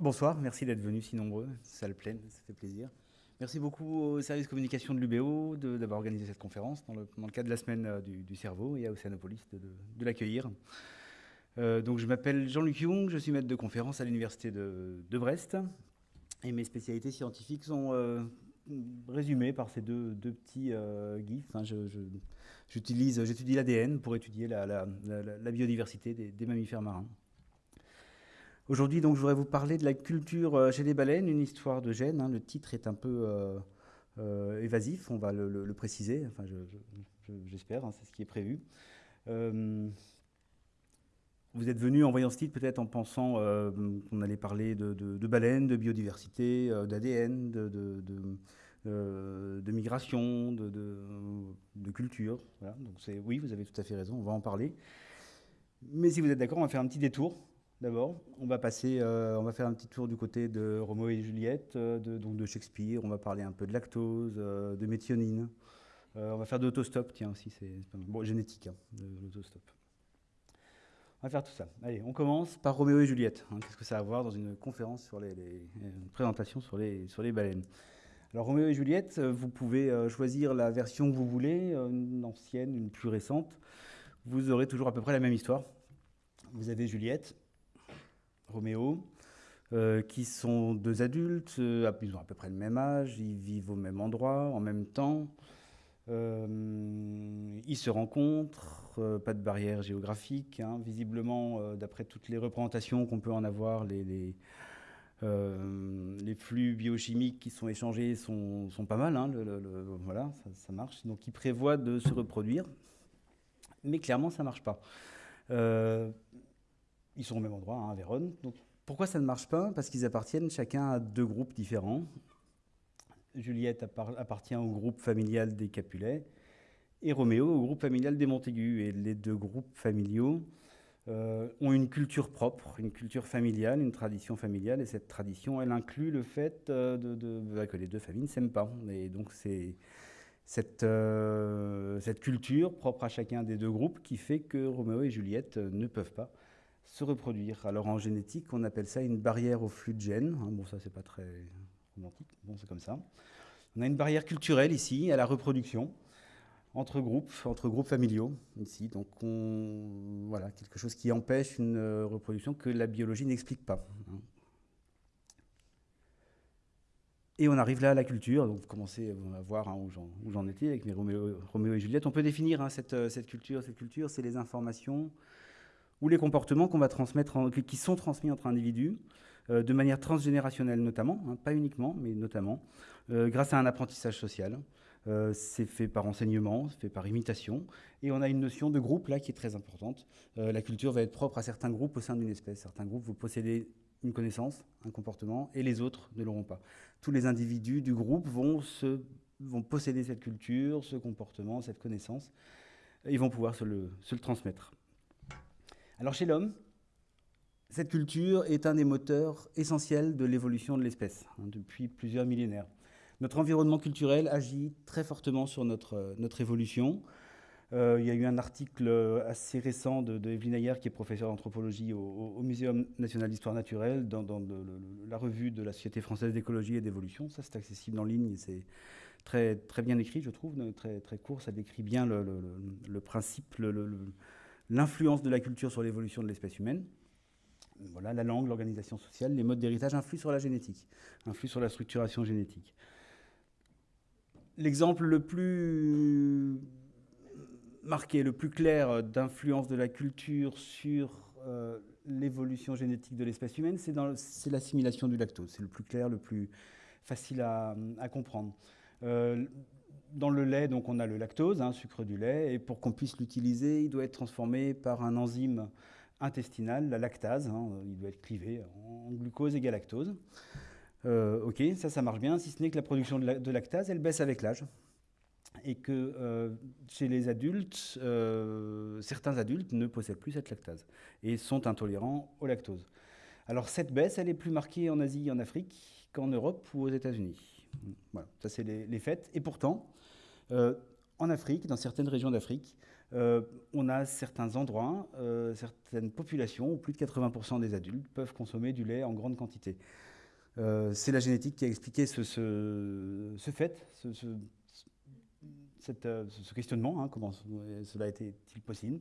Bonsoir, merci d'être venus si nombreux, salle pleine, ça fait plaisir. Merci beaucoup au service communication de l'UBO d'avoir organisé cette conférence dans le, cadre de la semaine euh, du, cerveau et à Océanopolis de, l'accueillir. Euh, donc je m'appelle Jean-Luc Young, je suis maître de conférence à l'université de, Brest et mes spécialités scientifiques sont euh, résumées par ces deux, petits gifs. J'utilise, j'étudie l'ADN pour étudier la, biodiversité des mammifères marins. Aujourd'hui, je voudrais vous parler de la culture euh, chez les baleines, une histoire de gènes. Hein. Le titre est un peu euh, euh, évasif, on va le, préciser. Enfin, j'espère, hein, c'est ce qui est prévu. Vous êtes venu en voyant ce titre peut-être en pensant qu'on allait parler de, baleines, de biodiversité, d'ADN, de, de, migration, de, culture. Oui, vous avez tout à fait raison, on va en parler. Mais si vous êtes d'accord, on va faire un petit détour D'abord, on va passer, euh, on va faire un petit tour du côté de Roméo et Juliette, euh, de, de Shakespeare. On va parler un peu de lactose, euh, de méthionine. on va faire de l'autostop, tiens aussi, c'est bon, génétique, hein, de l'autostop. On va faire tout ça. Allez, on commence par Roméo et Juliette. Hein. Qu'est-ce que ça a à voir dans une conférence sur les, une présentation sur les, sur les baleines? Alors Roméo et Juliette, vous pouvez choisir la version que vous voulez, une ancienne, une plus récente. Vous aurez toujours à peu près la même histoire. Vous avez Juliette, Roméo, euh, qui sont deux adultes, euh, ils ont à peu près le même âge, ils vivent au même endroit, en même temps. Euh, ils se rencontrent, pas de barrière géographique. Hein. visiblement, d'après toutes les représentations qu'on peut en avoir, les, les, flux biochimiques qui sont échangés sont, pas mal. Hein. voilà, ça, marche. Donc, ils prévoient de se reproduire. Mais clairement, ça ne marche pas. Ils sont au même endroit, hein, à Vérone. Donc, pourquoi ça ne marche pas? Parce qu'ils appartiennent chacun à deux groupes différents. Juliette appartient au groupe familial des Capulets et Roméo au groupe familial des Montaigu. Et les deux groupes familiaux euh, ont une culture propre, une culture familiale, une tradition familiale. Et cette tradition, elle inclut le fait euh, de, bah, que les deux familles ne s'aiment pas. Et donc c'est cette, euh, cette culture propre à chacun des deux groupes qui fait que Roméo et Juliette ne peuvent pas se reproduire. Alors en génétique, on appelle ça une barrière au flux de gènes. Hein, bon, ça, c'est pas très On a une barrière culturelle ici, à la reproduction, entre groupes, entre groupes familiaux, ici. Donc, on, voilà, quelque chose qui empêche une euh, reproduction que la biologie n'explique pas. Hein. Et on arrive là à la culture, donc vous commencez à voir hein, où j'en étais avec mes Roméo, et Juliette. On peut définir cette, euh, cette culture. Cette culture, c'est les informations ou les comportements qui sont transmis entre individus, de manière transgénérationnelle notamment, hein, pas uniquement, mais notamment, euh, grâce à un apprentissage social. Euh, c'est fait par enseignement, c'est fait par imitation, et on a une notion de groupe là qui est très importante. la culture va être propre à certains groupes au sein d'une espèce. Certains groupes vont posséder une connaissance, un comportement, et les autres ne l'auront pas. Tous les individus du groupe vont, se, posséder cette culture, ce comportement, cette connaissance, et vont pouvoir se le transmettre. Alors chez l'homme, cette culture est un des moteurs essentiels de l'évolution de l'espèce hein, depuis plusieurs millénaires. Notre environnement culturel agit très fortement sur notre, euh, notre évolution. Euh, il y a eu un article assez récent de, de Evelyne Ayer, qui est professeur d'anthropologie au, Muséum national d'histoire naturelle, dans, la revue de la Société française d'écologie et d'évolution. Ça, c'est accessible en ligne c'est très, très bien écrit, je trouve, très, très court. Ça décrit bien le, principe, l'influence de la culture sur l'évolution de l'espèce humaine. Voilà, la langue, l'organisation sociale, les modes d'héritage influent sur la génétique, influent sur la structuration génétique. L'exemple le plus marqué, le plus clair d'influence de la culture sur euh, l'évolution génétique de l'espèce humaine, c'est l'assimilation du lactose. C'est le plus clair, le plus facile à, comprendre. Euh, dans le lait, donc, on a le lactose, hein, sucre du lait, et pour qu'on puisse l'utiliser, il doit être transformé par un enzyme intestinal, la lactase. Hein, il doit être clivé en glucose et galactose. Euh, ok, ça, ça marche bien, si ce n'est que la production de, lactase, elle baisse avec l'âge. Et que euh, chez les adultes, euh, certains adultes ne possèdent plus cette lactase et sont intolérants au lactose. Alors cette baisse, elle est plus marquée en Asie et en Afrique qu'en Europe ou aux États-Unis. Voilà, ça c'est les, faits. Et pourtant, en Afrique, dans certaines régions d'Afrique, euh, on a certains endroits, euh, certaines populations où plus de 80% des adultes peuvent consommer du lait en grande quantité. c'est la génétique qui a expliqué ce, fait, ce, questionnement, hein, comment cela été-il possible.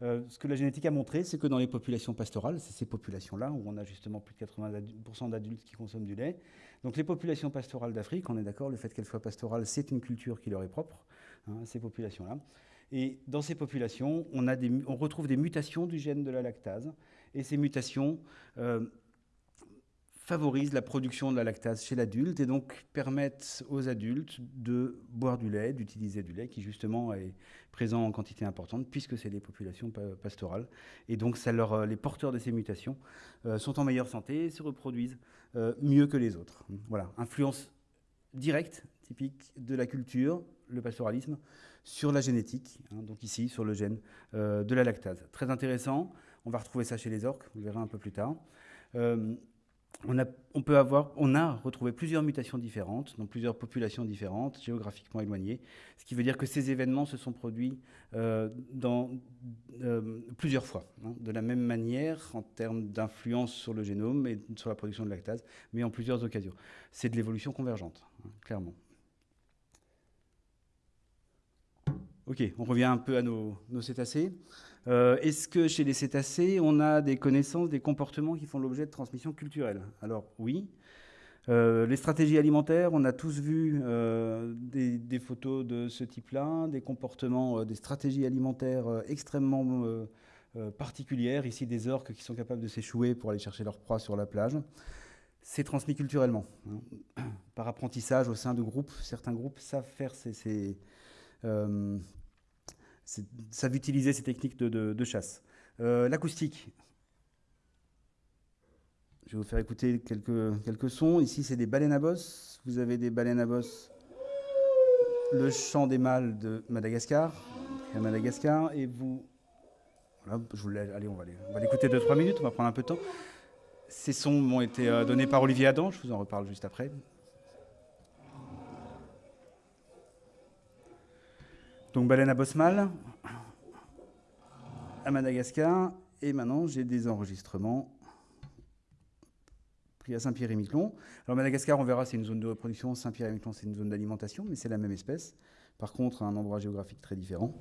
ce que la génétique a montré, c'est que dans les populations pastorales, c'est ces populations-là où on a justement plus de 80% d'adultes qui consomment du lait, donc les populations pastorales d'Afrique, on est d'accord, le fait qu'elles soient pastorales, c'est une culture qui leur est propre, hein, ces populations-là. Et dans ces populations, on, retrouve des mutations du gène de la lactase, et ces mutations euh, favorisent la production de la lactase chez l'adulte, et donc permettent aux adultes de boire du lait, d'utiliser du lait, qui justement est présent en quantité importante, puisque c'est des populations pastorales. Et donc euh, les porteurs de ces mutations euh, sont en meilleure santé, se reproduisent mieux que les autres. Voilà, influence directe, typique de la culture, le pastoralisme, sur la génétique, hein, donc ici sur le gène euh, de la lactase. Très intéressant, on va retrouver ça chez les orques, vous verrez un peu plus tard. Euh, on a, peut on a retrouvé plusieurs mutations différentes dans plusieurs populations différentes, géographiquement éloignées, ce qui veut dire que ces événements se sont produits euh, plusieurs fois, hein, de la même manière en termes d'influence sur le génome et sur la production de lactase, mais en plusieurs occasions. C'est de l'évolution convergente, hein, clairement. Ok, on revient un peu à nos, cétacés. Euh, est-ce que chez les cétacés, on a des connaissances, des comportements qui font l'objet de transmission culturelle Alors oui. Euh, les stratégies alimentaires, on a tous vu euh, des, photos de ce type-là, des comportements, des stratégies alimentaires extrêmement particulières. Ici, des orques qui sont capables de s'échouer pour aller chercher leur proie sur la plage. C'est transmis culturellement, hein. par apprentissage au sein de groupes. Certains groupes savent faire ces, savent utiliser ces techniques de, chasse. Euh, l'acoustique. Je vais vous faire écouter quelques, sons. Ici, c'est des baleines à bosse. Vous avez des baleines à bosse. Le chant des mâles de Madagascar. Madagascar. Et vous. je vous allez, on va l'écouter 2-3 minutes. On va prendre un peu de temps. Ces sons m'ont été euh, donnés par Olivier Adam. Je vous en reparle juste après. Donc baleine à bosse mâle à Madagascar. Et maintenant, j'ai des enregistrements pris à Saint-Pierre-et-Miquelon. Alors Madagascar, on verra, c'est une zone de reproduction. Saint-Pierre-et-Miquelon, c'est une zone d'alimentation, mais c'est la même espèce. Par contre, un endroit géographique très différent.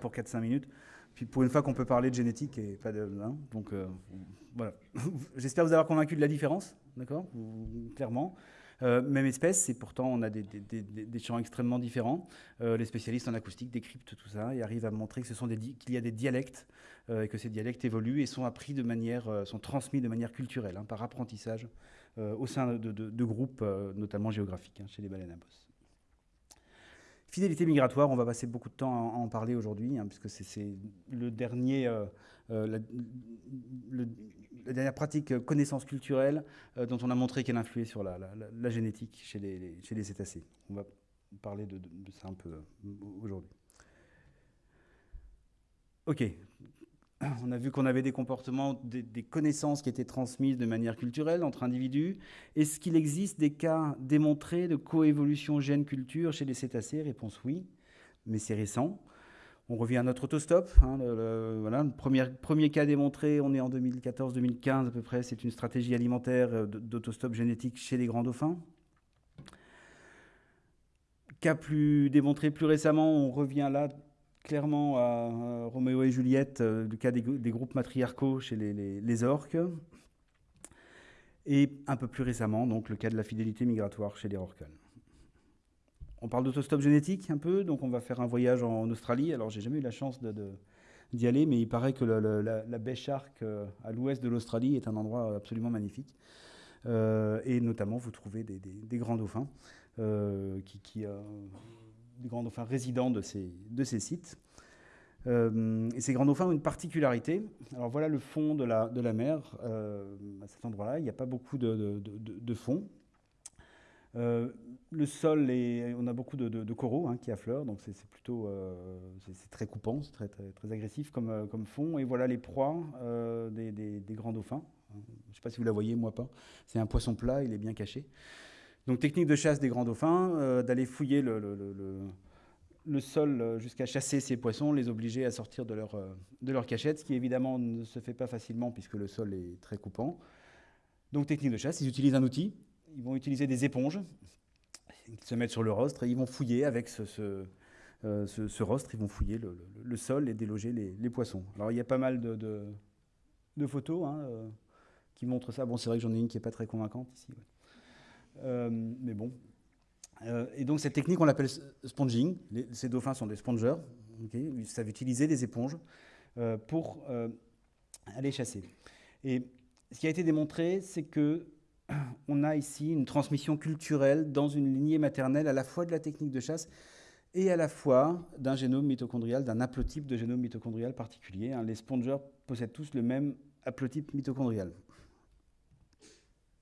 Pour 4-5 minutes. Puis pour une fois qu'on peut parler de génétique et pas de. Hein, donc euh, voilà. J'espère vous avoir convaincu de la différence, d'accord Clairement. Euh, même espèce, et pourtant on a des, des, champs extrêmement différents. Euh, les spécialistes en acoustique décryptent tout ça et arrivent à montrer que ce qu'il y a des dialectes et que ces dialectes évoluent et sont appris de manière, sont transmis de manière culturelle, hein, par apprentissage au sein de, groupes, notamment géographiques, hein, chez les baleines à bosse. Fidélité migratoire, on va passer beaucoup de temps à en parler aujourd'hui, hein, puisque c'est le dernier, euh, euh, la, dernière pratique euh, connaissance culturelle dont on a montré qu'elle influait sur la, génétique chez les, cétacés. On va parler de, de ça un peu aujourd'hui. Ok, on a vu qu'on avait des comportements, des, connaissances qui étaient transmises de manière culturelle entre individus. Est-ce qu'il existe des cas démontrés de coévolution gène-culture chez les cétacés? Réponse oui, mais c'est récent. On revient à notre autostop. Hein, le, voilà, premier, premier, cas démontré, on est en 2014-2015 à peu près, c'est une stratégie alimentaire euh, d'autostop génétique chez les grands dauphins. Cas plus démontré plus récemment, on revient là clairement à Roméo et Juliette, euh, le cas des, groupes matriarcaux chez les, orques, et un peu plus récemment, donc le cas de la fidélité migratoire chez les rorquals. On parle d'autostop génétique un peu, donc on va faire un voyage en Australie. Alors j'ai jamais eu la chance d'y aller, mais il paraît que la, baie Shark euh, à l'ouest de l'Australie est un endroit absolument magnifique. et notamment, vous trouvez des, grands dauphins, qui, grands dauphins résidents de ces, sites. et ces grands dauphins ont une particularité. Alors voilà le fond de la, mer. à cet endroit-là, il n'y a pas beaucoup de, fond. Euh, le sol, on a beaucoup de, coraux hein, qui affleurent, donc c'est plutôt euh, très coupant, très, agressif comme, euh, comme fond. Et voilà les proies des, des, grands dauphins. Je ne sais pas si vous la voyez, moi pas. C'est un poisson plat, il est bien caché. Donc technique de chasse des grands dauphins, d'aller fouiller le, sol jusqu'à chasser ces poissons, les obliger à sortir de leur, de leur cachette, ce qui évidemment ne se fait pas facilement puisque le sol est très coupant. Donc technique de chasse, ils utilisent un outil ils vont utiliser des éponges qui se mettent sur le rostre et ils vont fouiller avec ce, euh, rostre, ils vont fouiller le, sol et déloger les, poissons. Alors il y a pas mal de, photos hein, euh, qui montrent ça. Bon, c'est vrai que j'en ai une qui n'est pas très convaincante ici. Euh, mais bon. et donc cette technique, on l'appelle sponging. ces dauphins sont des spongeurs. Ils savent utiliser des éponges pour aller chasser. Et ce qui a été démontré, c'est que on a ici une transmission culturelle dans une lignée maternelle à la fois de la technique de chasse et à la fois d'un génome mitochondrial, d'un haplotype de génome mitochondrial particulier. Hein. Les spongers possèdent tous le même haplotype mitochondrial.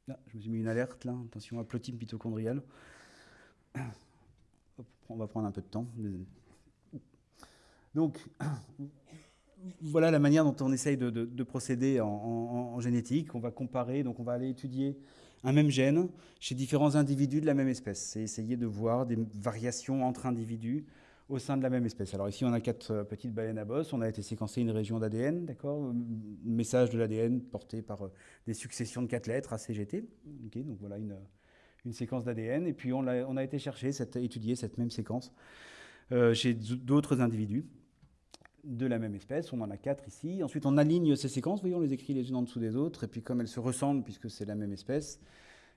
Je me suis mis une alerte là, attention, haplotype mitochondrial. On va prendre un peu de temps. Donc, voilà la manière dont on essaye de, procéder en, génétique. On va comparer, donc on va aller étudier un même gène chez différents individus de la même espèce. C'est essayer de voir des variations entre individus au sein de la même espèce. Alors ici, on a quatre euh, petites baleines à bosse. On a été séquencer une région d'ADN, d'accord? Message de l'ADN porté par euh, des successions de quatre lettres, ACGT. Okay, donc voilà une, une séquence d'ADN. Et puis on a, été chercher, cette, étudier cette même séquence euh, chez d'autres individus de la même espèce. On en a quatre ici. Ensuite, on aligne ces séquences. Voyez, on les écrit les unes en dessous des autres. Et puis, comme elles se ressemblent, puisque c'est la même espèce,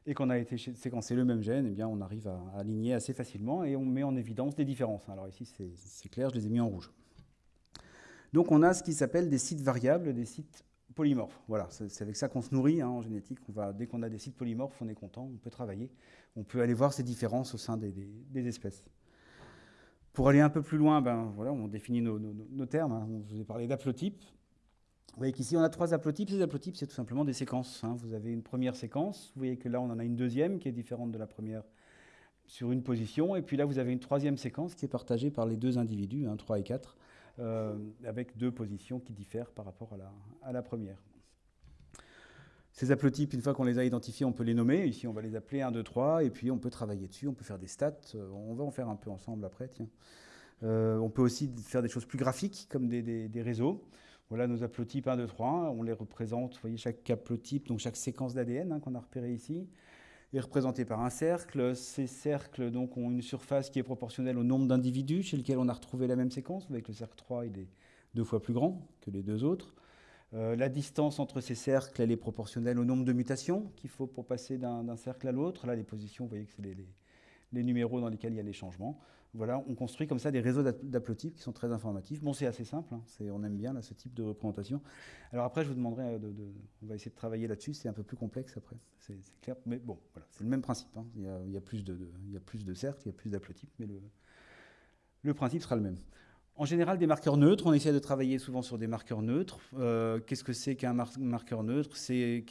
et qu'on a été séquencer le même gène, eh bien, on arrive à, aligner assez facilement et on met en évidence des différences. Alors ici, c'est clair, je les ai mis en rouge. Donc, on a ce qui s'appelle des sites variables, des sites polymorphes. Voilà, c'est avec ça qu'on se nourrit hein, en génétique. On dès qu'on a des sites polymorphes, on est content, on peut travailler, on peut aller voir ces différences au sein des espèces. Pour aller un peu plus loin, ben, voilà, on définit nos, termes. Hein. Je vous ai parlé d'haplotypes. Vous voyez qu'ici, on a trois haplotypes. Ces haplotypes, c'est tout simplement des séquences. Hein. Vous avez une première séquence. Vous voyez que là, on en a une deuxième qui est différente de la première sur une position. Et puis là, vous avez une troisième séquence qui est partagée par les deux individus, 3 hein, et 4, euh, avec deux positions qui diffèrent par rapport à la, première. Ces haplotypes, une fois qu'on les a identifiés, on peut les nommer. Ici, on va les appeler 1, 2, 3, et puis on peut travailler dessus, on peut faire des stats. Euh, on va en faire un peu ensemble après. Euh, on peut aussi faire des choses plus graphiques, comme des, réseaux. Voilà nos haplotypes 1, 2, 3. On les représente, vous voyez, chaque haplotype, donc chaque séquence d'ADN hein, qu'on a repéré ici, est représentée par un cercle. Ces cercles donc, ont une surface qui est proportionnelle au nombre d'individus chez lesquels on a retrouvé la même séquence. Avec le cercle 3, il est deux fois plus grand que les deux autres. Euh, la distance entre ces cercles, elle est proportionnelle au nombre de mutations qu'il faut pour passer d'un cercle à l'autre. Là, les positions, vous voyez que c'est les, numéros dans lesquels il y a les changements. Voilà, on construit comme ça des réseaux d'haplotypes qui sont très informatifs. Bon, c'est assez simple, hein. on aime bien ce type de représentation. Alors après, je vous demanderai, euh, de, on va essayer de travailler là-dessus, c'est un peu plus complexe après, c'est clair. Mais bon, voilà, c'est le même principe. Hein. Il, y a, plus de, de, il y a plus d'haplotypes, mais le, principe sera le même. En général, des marqueurs neutres, on essaie de travailler souvent sur des marqueurs neutres. Euh, qu'est-ce que c'est qu'un marqueur neutre? C'est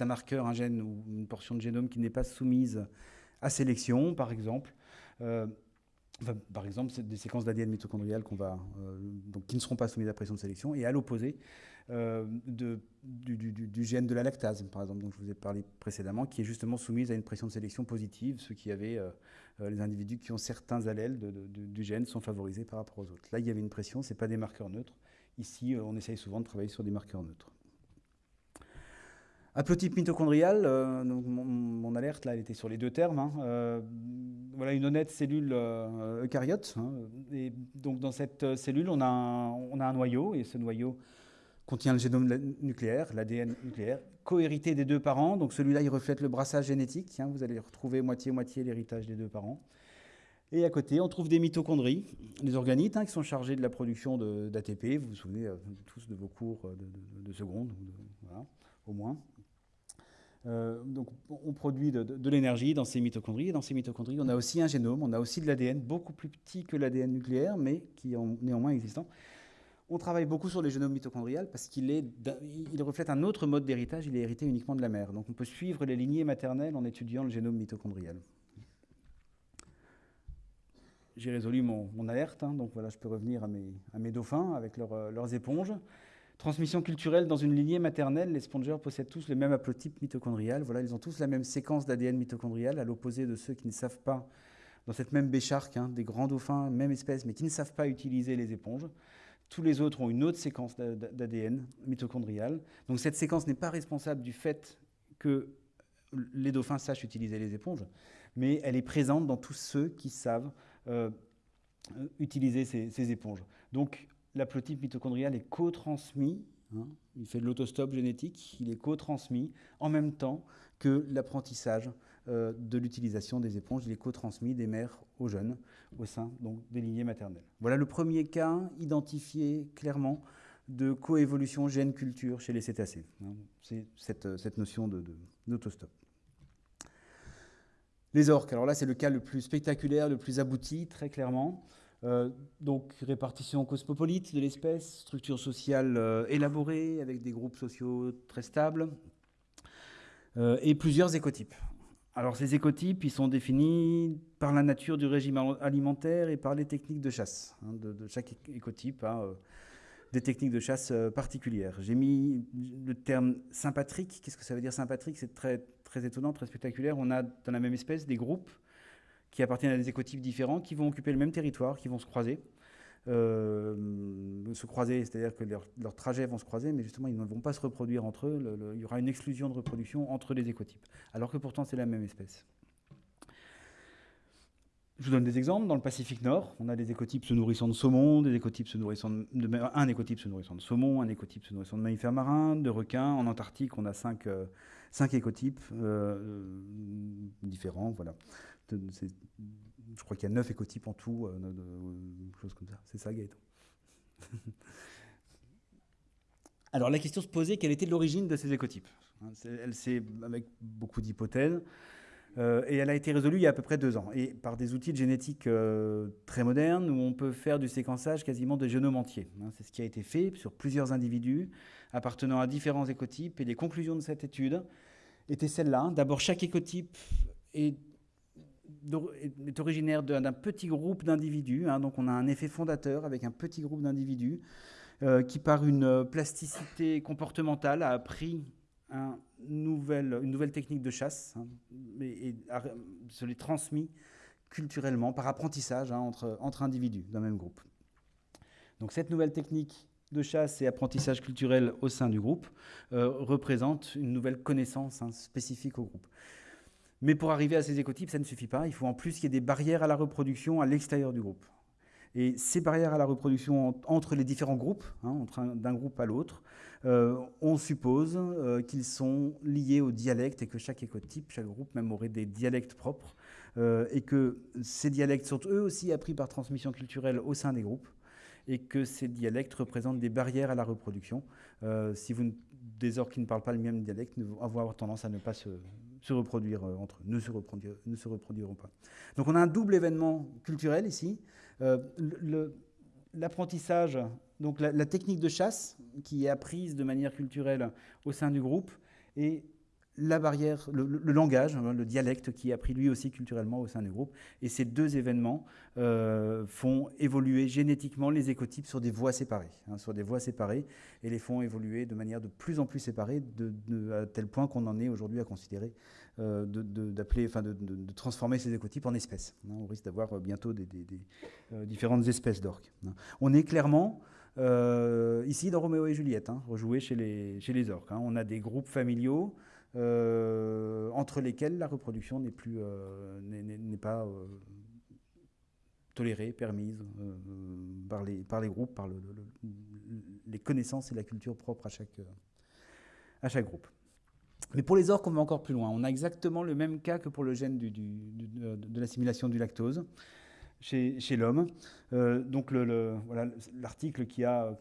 un marqueur, un gène ou une portion de génome qui n'est pas soumise à sélection, par exemple. Euh, par exemple, c'est des séquences d'ADN mitochondrial euh, qui ne seront pas soumises à pression de sélection. Et à l'opposé, euh, du, gène de la lactase, par exemple, dont je vous ai parlé précédemment, qui est justement soumise à une pression de sélection positive. Ceux qui avaient, euh, les individus qui ont certains allèles du gène sont favorisés par rapport aux autres. Là, il y avait une pression, ce n'est pas des marqueurs neutres. Ici, on essaye souvent de travailler sur des marqueurs neutres. Haplotype mitochondrial, euh, mon, alerte là, elle était sur les deux termes. Hein. Euh, voilà une honnête cellule euh, eucaryote. Hein. et donc dans cette cellule, on a, un, noyau, et ce noyau contient le génome nucléaire, l'ADN nucléaire, cohérité des deux parents. Donc celui-là, il reflète le brassage génétique. Hein. vous allez retrouver moitié-moitié l'héritage des deux parents. Et à côté, on trouve des mitochondries, les organites, qui sont chargés de la production d'ATP. Vous vous souvenez tous de vos cours de, seconde, voilà, au moins. Donc, on produit de, l'énergie dans ces mitochondries. Et dans ces mitochondries, on a aussi un génome, on a aussi de l'ADN, beaucoup plus petit que l'ADN nucléaire, mais qui est néanmoins existant. On travaille beaucoup sur les génomes mitochondrial parce qu'il il reflète un autre mode d'héritage, il est hérité uniquement de la mère. Donc on peut suivre les lignées maternelles en étudiant le génome mitochondrial. J'ai résolu mon, alerte, hein, donc voilà, je peux revenir à mes, dauphins avec euh, leurs éponges. Transmission culturelle dans une lignée maternelle, les spongeurs possèdent tous le même haplotype mitochondrial. Voilà, ils ont tous la même séquence d'ADN mitochondrial, à l'opposé de ceux qui ne savent pas, dans cette même bécharque, hein, des grands dauphins, même espèce, mais qui ne savent pas utiliser les éponges. Tous les autres ont une autre séquence d'ADN mitochondrial. Donc cette séquence n'est pas responsable du fait que les dauphins sachent utiliser les éponges, mais elle est présente dans tous ceux qui savent euh, utiliser ces, éponges. Donc l'haplotype mitochondrial est co-transmis, hein, il fait de l'autostop génétique, il est co-transmis en même temps que l'apprentissage euh, de l'utilisation des éponges. Il est co-transmis des mères aux jeunes au sein donc, des lignées maternelles. Voilà le premier cas identifié clairement de coévolution gène-culture chez les cétacés. Hein. C'est cette, notion d'autostop. Les orques, alors là c'est le cas le plus spectaculaire, le plus abouti, très clairement. Euh, donc répartition cosmopolite de l'espèce, structure sociale euh, élaborée avec des groupes sociaux très stables et plusieurs écotypes. Alors ces écotypes, ils sont définis par la nature du régime alimentaire et par les techniques de chasse. Hein, de, chaque écotype euh, des techniques de chasse euh, particulières. J'ai mis le terme sympatrique. Qu'est-ce que ça veut dire sympatrique? C'est très, très étonnant, très spectaculaire. On a dans la même espèce des groupes qui appartiennent à des écotypes différents, qui vont occuper le même territoire, qui vont se croiser. Euh, se croiser, c'est-à-dire que leurs, trajets vont se croiser, mais justement, ils ne vont pas se reproduire entre eux. il y aura une exclusion de reproduction entre les écotypes, alors que pourtant c'est la même espèce. Je vous donne des exemples. Dans le Pacifique Nord, on a des écotypes se nourrissant de saumon, des écotypes se nourrissant de, un écotype se nourrissant de saumon, un écotype se nourrissant de mammifères marins, de requins. En Antarctique, on a cinq, euh, cinq écotypes euh, différents. Voilà je crois qu'il y a neuf écotypes en tout, euh, chose comme ça. C'est ça, Gaëtan? Alors la question se posait, quelle était l'origine de ces écotypes? Hein, Elle s'est, avec beaucoup d'hypothèses, euh, et elle a été résolue il y a à peu près deux ans, et par des outils de génétique euh, très modernes, où on peut faire du séquençage quasiment de génome entier. Hein. c'est ce qui a été fait sur plusieurs individus appartenant à différents écotypes, et les conclusions de cette étude étaient celles-là. D'abord, chaque écotype est est originaire d'un petit groupe d'individus. Hein. donc on a un effet fondateur avec un petit groupe d'individus euh, qui, par une plasticité comportementale, a appris une nouvelle technique de chasse hein, et, se les transmis culturellement par apprentissage hein, entre, entre individus d'un même groupe. Donc cette nouvelle technique de chasse et apprentissage culturel au sein du groupe euh, représente une nouvelle connaissance spécifique au groupe. Mais pour arriver à ces écotypes, ça ne suffit pas. Il faut en plus qu'il y ait des barrières à la reproduction à l'extérieur du groupe. Et ces barrières à la reproduction entre les différents groupes, hein, d'un groupe à l'autre, euh, on suppose euh, qu'ils sont liés au dialecte et que chaque écotype, chaque groupe même aurait des dialectes propres, euh, et que ces dialectes sont eux aussi appris par transmission culturelle au sein des groupes, et que ces dialectes représentent des barrières à la reproduction. si vous, des orques qui ne parlent pas le même dialecte vont avoir tendance à ne pas se, se reproduire euh, entre eux, ne se, reproduiront pas. Donc on a un double événement culturel ici. Euh, l'apprentissage, donc la, technique de chasse qui est apprise de manière culturelle au sein du groupe, et la barrière, le, langage, hein, le dialecte qui est appris lui aussi culturellement au sein du groupe. Et ces deux événements euh, font évoluer génétiquement les écotypes sur des voies séparées, hein, sur des voies séparées, et les font évoluer de manière de plus en plus séparée, à tel point qu'on en est aujourd'hui à considérer euh, d'appeler, enfin de, transformer ces écotypes en espèces. Hein. on risque d'avoir bientôt euh, différentes espèces d'orques. On est clairement ici dans Roméo et Juliette, rejoué chez les orques. On a des groupes familiaux. Euh, entre lesquels la reproduction n'est plus euh, n'est pas euh, tolérée, permise par, les, par les groupes, par le, les connaissances et la culture propre à chaque, à chaque groupe. Mais pour les orques, on va encore plus loin. On a exactement le même cas que pour le gène de l'assimilation du lactose chez, chez l'homme. donc l'article le, qui a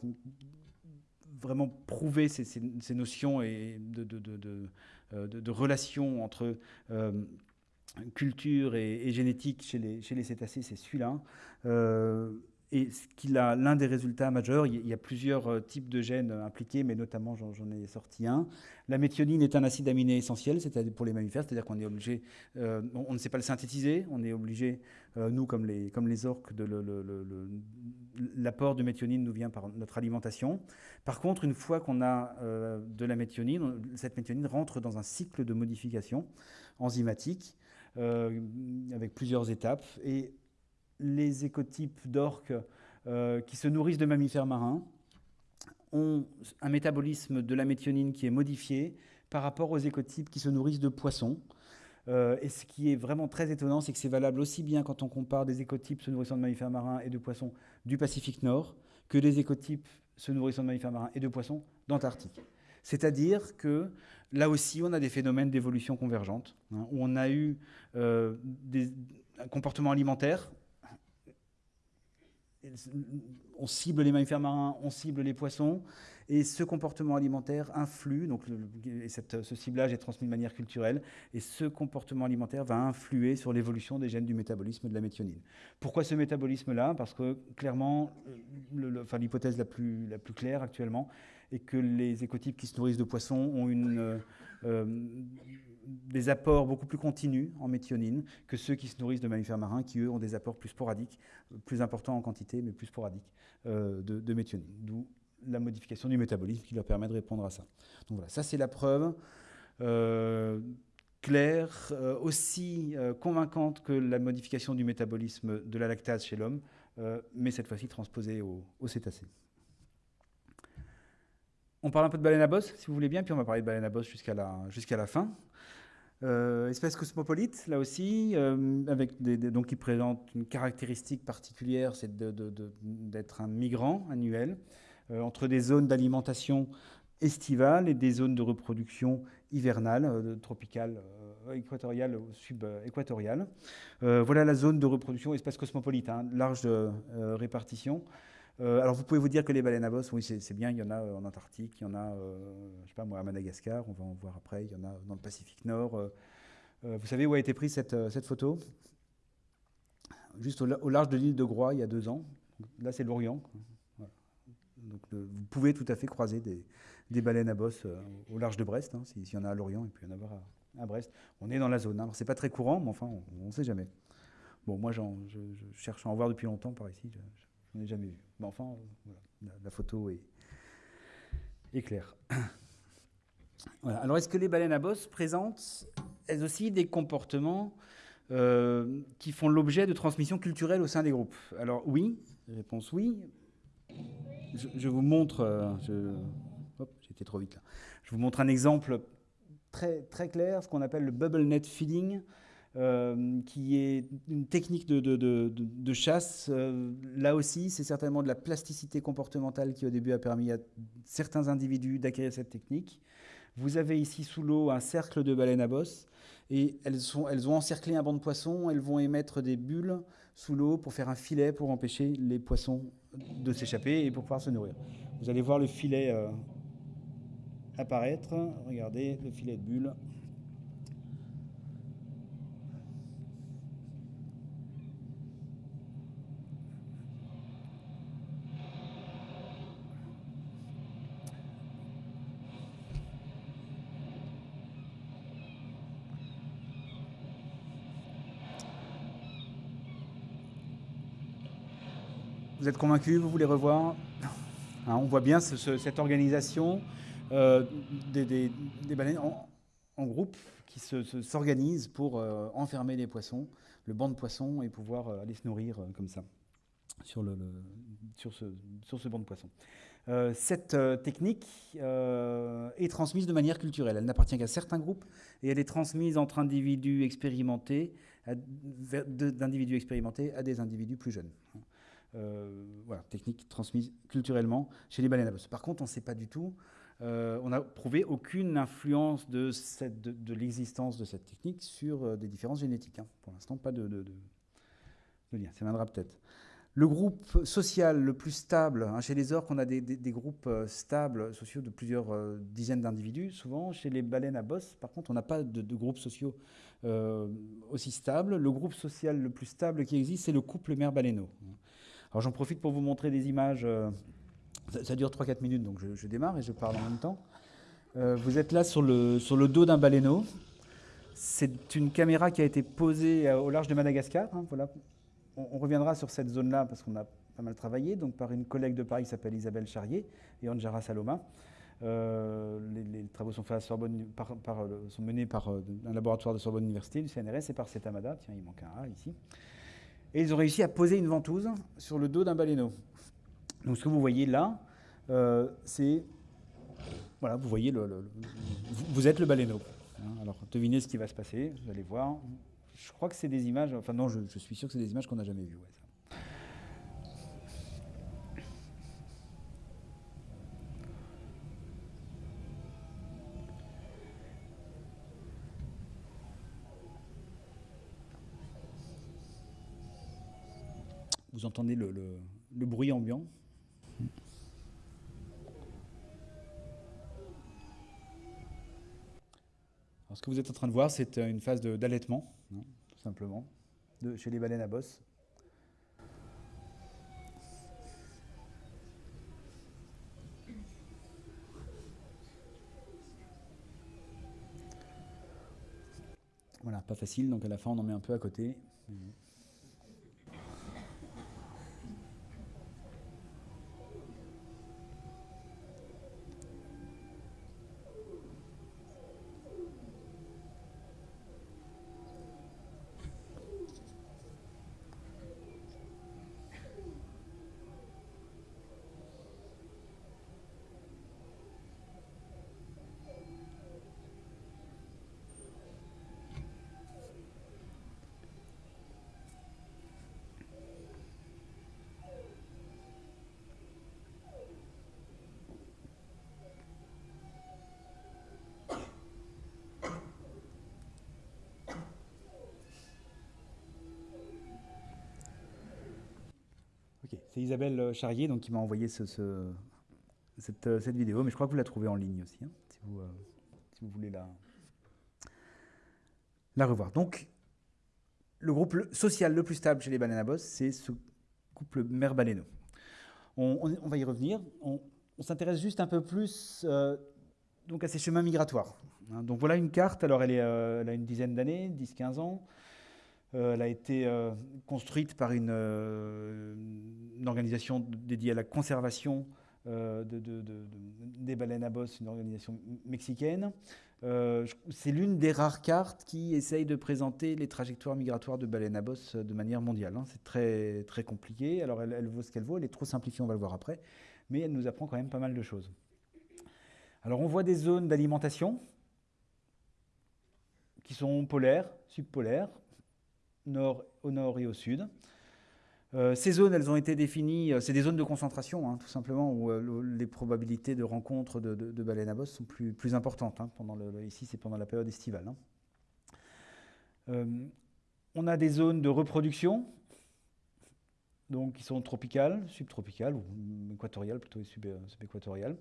vraiment prouvé ces, ces, notions et de, relation entre culture et, génétique chez les, chez les cétacés, c'est celui-là. Et ce qu'il a l'un des résultats majeurs, il y a plusieurs euh, types de gènes impliqués, mais notamment j'en ai sorti un. La méthionine est un acide aminé essentiel, c'est-à-dire pour les mammifères, c'est-à-dire qu'on est obligé, euh, on ne sait pas le synthétiser, on est obligé, euh, nous comme les, comme les orques, l'apport de méthionine nous vient par notre alimentation. Par contre, une fois qu'on a de la méthionine, cette méthionine rentre dans un cycle de modification enzymatique avec plusieurs étapes et les écotypes d'orques euh, qui se nourrissent de mammifères marins ont un métabolisme de la méthionine qui est modifié par rapport aux écotypes qui se nourrissent de poissons. Euh, et ce qui est vraiment très étonnant, c'est que c'est valable aussi bien quand on compare des écotypes se nourrissant de mammifères marins et de poissons du Pacifique Nord que des écotypes se nourrissant de mammifères marins et de poissons d'Antarctique. C'est-à-dire que là aussi, on a des phénomènes d'évolution convergente, hein, où on a eu euh, un comportement alimentaire on cible les mammifères marins, on cible les poissons, et ce comportement alimentaire influe, ce ciblage est transmis de manière culturelle, et ce comportement alimentaire va influer sur l'évolution des gènes du métabolisme de la méthionine. Pourquoi ce métabolisme-là? Parce que clairement, l'hypothèse la plus, la plus claire actuellement est que les écotypes qui se nourrissent de poissons ont une... Euh, des apports beaucoup plus continus en méthionine que ceux qui se nourrissent de mammifères marins, qui eux ont des apports plus sporadiques, plus importants en quantité, mais plus sporadiques euh, de, méthionine. D'où la modification du métabolisme qui leur permet de répondre à ça. Donc voilà, ça c'est la preuve euh, claire, euh, aussi convaincante que la modification du métabolisme de la lactase chez l'homme, mais cette fois-ci transposée au cétacés. On parle un peu de baleine à bosse, si vous voulez bien, puis on va parler de baleine à bosse jusqu'à la, jusqu'à la fin. Euh, espèce cosmopolite, là aussi, euh, avec donc qui présente une caractéristique particulière, c'est d'être un migrant annuel euh, entre des zones d'alimentation estivale et des zones de reproduction hivernale, tropicale, équatoriale ou sub-équatoriale. voilà la zone de reproduction espèce cosmopolite, hein, large répartition. Euh, alors vous pouvez vous dire que les baleines à bosse, oui c'est bien, il y en a euh, en Antarctique, il y en a, euh, je sais pas moi, à Madagascar, on va en voir après, il y en a dans le Pacifique Nord. vous savez où a été prise cette, photo? Juste au, large de l'île de Groix, il y a deux ans. Là c'est l'Orient. Donc vous pouvez tout à fait croiser des, baleines à bosse au large de Brest, hein, s'il y en a à Lorient, et puis il y en avoir à, Brest. On est dans la zone. Hein. Alors c'est pas très courant, mais enfin on ne sait jamais. Bon, moi je, cherche à en voir depuis longtemps par ici. N'en ai jamais vu. Mais enfin, la, photo est, claire. Alors, est-ce que les baleines à bosse présentent elles aussi des comportements euh, qui font l'objet de transmission culturelle au sein des groupes? Alors, oui, réponse oui. Je, vous montre. Euh, j'étais trop vite là. Je vous montre un exemple très, très clair, ce qu'on appelle le bubble net feeding. Euh, qui est une technique de, chasse. Euh, là aussi, c'est certainement de la plasticité comportementale qui au début a permis à certains individus d'acquérir cette technique. Vous avez ici sous l'eau un cercle de baleines à bosse et elles, ont encerclé un banc de poissons. Elles vont émettre des bulles sous l'eau pour faire un filet pour empêcher les poissons de s'échapper et pour pouvoir se nourrir. Vous allez voir le filet euh, apparaître. Regardez le filet de bulles. Vous êtes convaincu Vous voulez revoir hein, On voit bien cette organisation euh, des, baleines en, groupe qui s'organisent pour euh, enfermer les poissons, le banc de poissons, et pouvoir euh, aller se nourrir comme ça sur, le, sur, ce, sur, ce, banc de poissons. cette technique est transmise de manière culturelle. Elle n'appartient qu'à certains groupes et elle est transmise entre individus expérimentés, d'individus expérimentés à des individus plus jeunes. Euh, voilà, technique transmise culturellement chez les baleines à bosse. Par contre, on ne sait pas du tout, euh, on n'a prouvé aucune influence de, l'existence de cette technique sur euh, des différences génétiques. Hein. Pour l'instant, pas de, lien. Ça viendra peut-être. Le groupe social le plus stable, hein, chez les orques, on a des, groupes stables sociaux de plusieurs dizaines d'individus. Souvent, chez les baleines à bosse, par contre, on n'a pas de, groupes sociaux aussi stables. Le groupe social le plus stable qui existe, c'est le couple mère-baleineau. Alors, j'en profite pour vous montrer des images. Ça, dure 3-4 minutes, donc je, démarre et je parle en même temps. vous êtes là sur le, sur le dos d'un baleineau. C'est une caméra qui a été posée au large de Madagascar. Hein, voilà, on, reviendra sur cette zone-là parce qu'on a pas mal travaillé, donc par une collègue de Paris qui s'appelle Isabelle Charrier et Anjara Saloma. Euh, les, travaux sont, faits à Sorbonne, euh, sont menés par euh, un laboratoire de Sorbonne Université, du CNRS, et par Cetamada. Tiens, il manque un A ici. Et ils ont réussi à poser une ventouse sur le dos d'un baleineau. Donc ce que vous voyez là, c'est... Voilà, vous voyez, le, vous êtes le baleineau. Hein, alors devinez ce qui va se passer, vous allez voir je crois que c'est des images, enfin non, je, suis sûr que c'est des images qu'on n'a jamais vues. Vous entendez le, le bruit ambiant ce que vous êtes en train de voir, c'est euh, une phase d'allaitement, hein, tout simplement, de, chez les baleines à bosse. Voilà, pas facile, donc à la fin on en met un peu à côté. C'est Isabelle euh, Charrier donc, qui m'a envoyé ce, euh, cette, vidéo, mais je crois que vous la trouvez en ligne aussi, hein, euh, si, vous, voulez la, la revoir. Donc, le groupe social le plus stable chez les baleines à bosse, c'est ce couple mère baleineau. On, va y revenir. On, s'intéresse juste un peu plus donc à ces chemins migratoires. Hein. donc voilà une carte, alors elle, est, elle a une dizaine d'années, 10-15 ans. Euh, elle a été euh, construite par euh, une, organisation dédiée à la conservation des baleines à bosse, une organisation mexicaine. c'est l'une des rares cartes qui essaye de présenter les trajectoires migratoires de baleines à bosse de manière mondiale. Hein. C'est très, très compliqué. Alors elle, vaut ce qu'elle vaut, elle est trop simplifiée, on va le voir après, mais elle nous apprend quand même pas mal de choses. Alors on voit des zones d'alimentation qui sont polaires, subpolaires, au nord et au sud. Euh, ces zones, elles ont été définies, euh, c'est des zones de concentration, hein, tout simplement, où euh, les probabilités de rencontre de, baleines à bosse sont plus, importantes. Hein, pendant ici, c'est pendant la période estivale. Hein. on a des zones de reproduction, donc qui sont tropicales, subtropicales, ou équatoriales, plutôt subéquatoriales.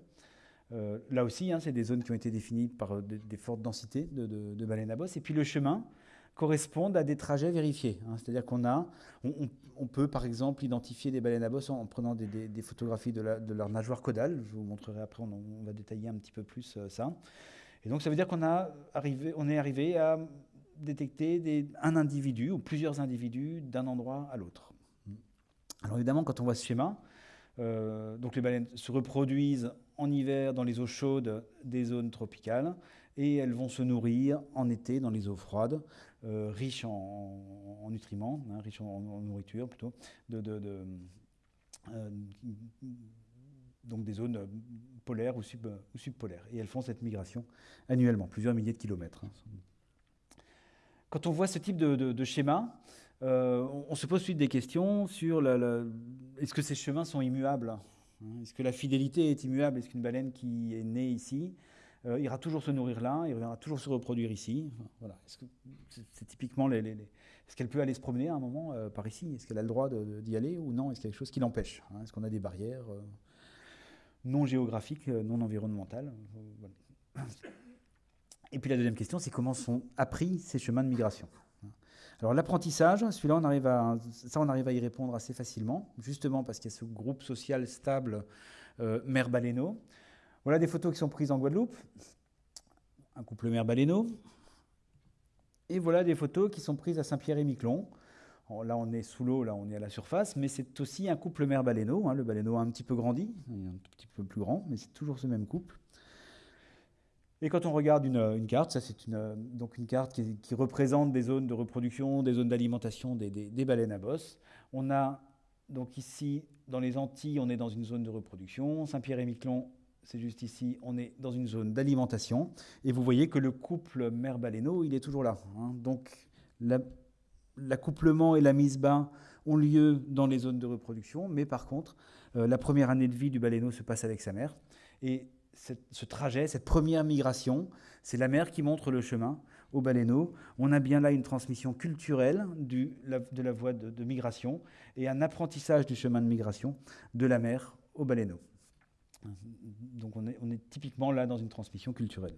là aussi, c'est des zones qui ont été définies par des, fortes densités de, de, baleines à bosse. Et puis le chemin, correspondent à des trajets vérifiés. Hein. C'est-à-dire qu'on a, on, peut par exemple identifier des baleines à bosse en, prenant des, photographies de, leur nageoire caudale. Je vous montrerai après, on, va détailler un petit peu plus euh, ça. Et donc ça veut dire qu'on arrivé, on est arrivé à détecter un individu ou plusieurs individus d'un endroit à l'autre. Alors évidemment, quand on voit ce schéma, euh, donc les baleines se reproduisent en hiver dans les eaux chaudes des zones tropicales et elles vont se nourrir en été dans les eaux froides, euh, riches en, nutriments, hein, riches en, nourriture plutôt, euh, donc des zones polaires ou, sub, ou, subpolaires. Et elles font cette migration annuellement, plusieurs milliers de kilomètres. Hein. Quand on voit ce type de, schéma, euh, on, se pose ensuite des questions sur est-ce que ces chemins sont immuables? Est-ce que la fidélité est immuable? Est-ce qu'une baleine qui est née ici euh, ira toujours se nourrir là, il reviendra toujours se reproduire ici? voilà. C'est typiquement les, Est-ce qu'elle peut aller se promener à un moment euh, par ici? Est-ce qu'elle a le droit d'y aller ou non? Est-ce qu'il y a quelque chose qui l'empêche? Hein? Est-ce qu'on a des barrières euh, non géographiques, non environnementales? Et puis la deuxième question, c'est comment sont appris ces chemins de migration? Alors l'apprentissage, celui-là, on arrive à, ça, on arrive à y répondre assez facilement, justement parce qu'il y a ce groupe social stable mère baléno. Voilà des photos qui sont prises en Guadeloupe. Un couple mère baléno. Et voilà des photos qui sont prises à Saint-Pierre-et-Miquelon. Là, on est sous l'eau, là, on est à la surface, mais c'est aussi un couple mère baléno. Hein. Le baléno a un petit peu grandi, un petit peu plus grand, mais c'est toujours ce même couple. Et quand on regarde une, carte, ça c'est une, donc une carte qui, représente des zones de reproduction, des zones d'alimentation des, baleines à bosse. On a donc ici, dans les Antilles, on est dans une zone de reproduction. Saint-Pierre-et-Miquelon, c'est juste ici, on est dans une zone d'alimentation. Et vous voyez que le couple mère baleineau, il est toujours là. Hein. Donc l'accouplement et la mise bas ont lieu dans les zones de reproduction, mais par contre, euh, la première année de vie du baleineau se passe avec sa mère. Et ce trajet, cette première migration, c'est la mère qui montre le chemin au baleineau. On a bien là une transmission culturelle de la voie de, migration et un apprentissage du chemin de migration de la mère au baleineau. Donc on est, on est typiquement là dans une transmission culturelle.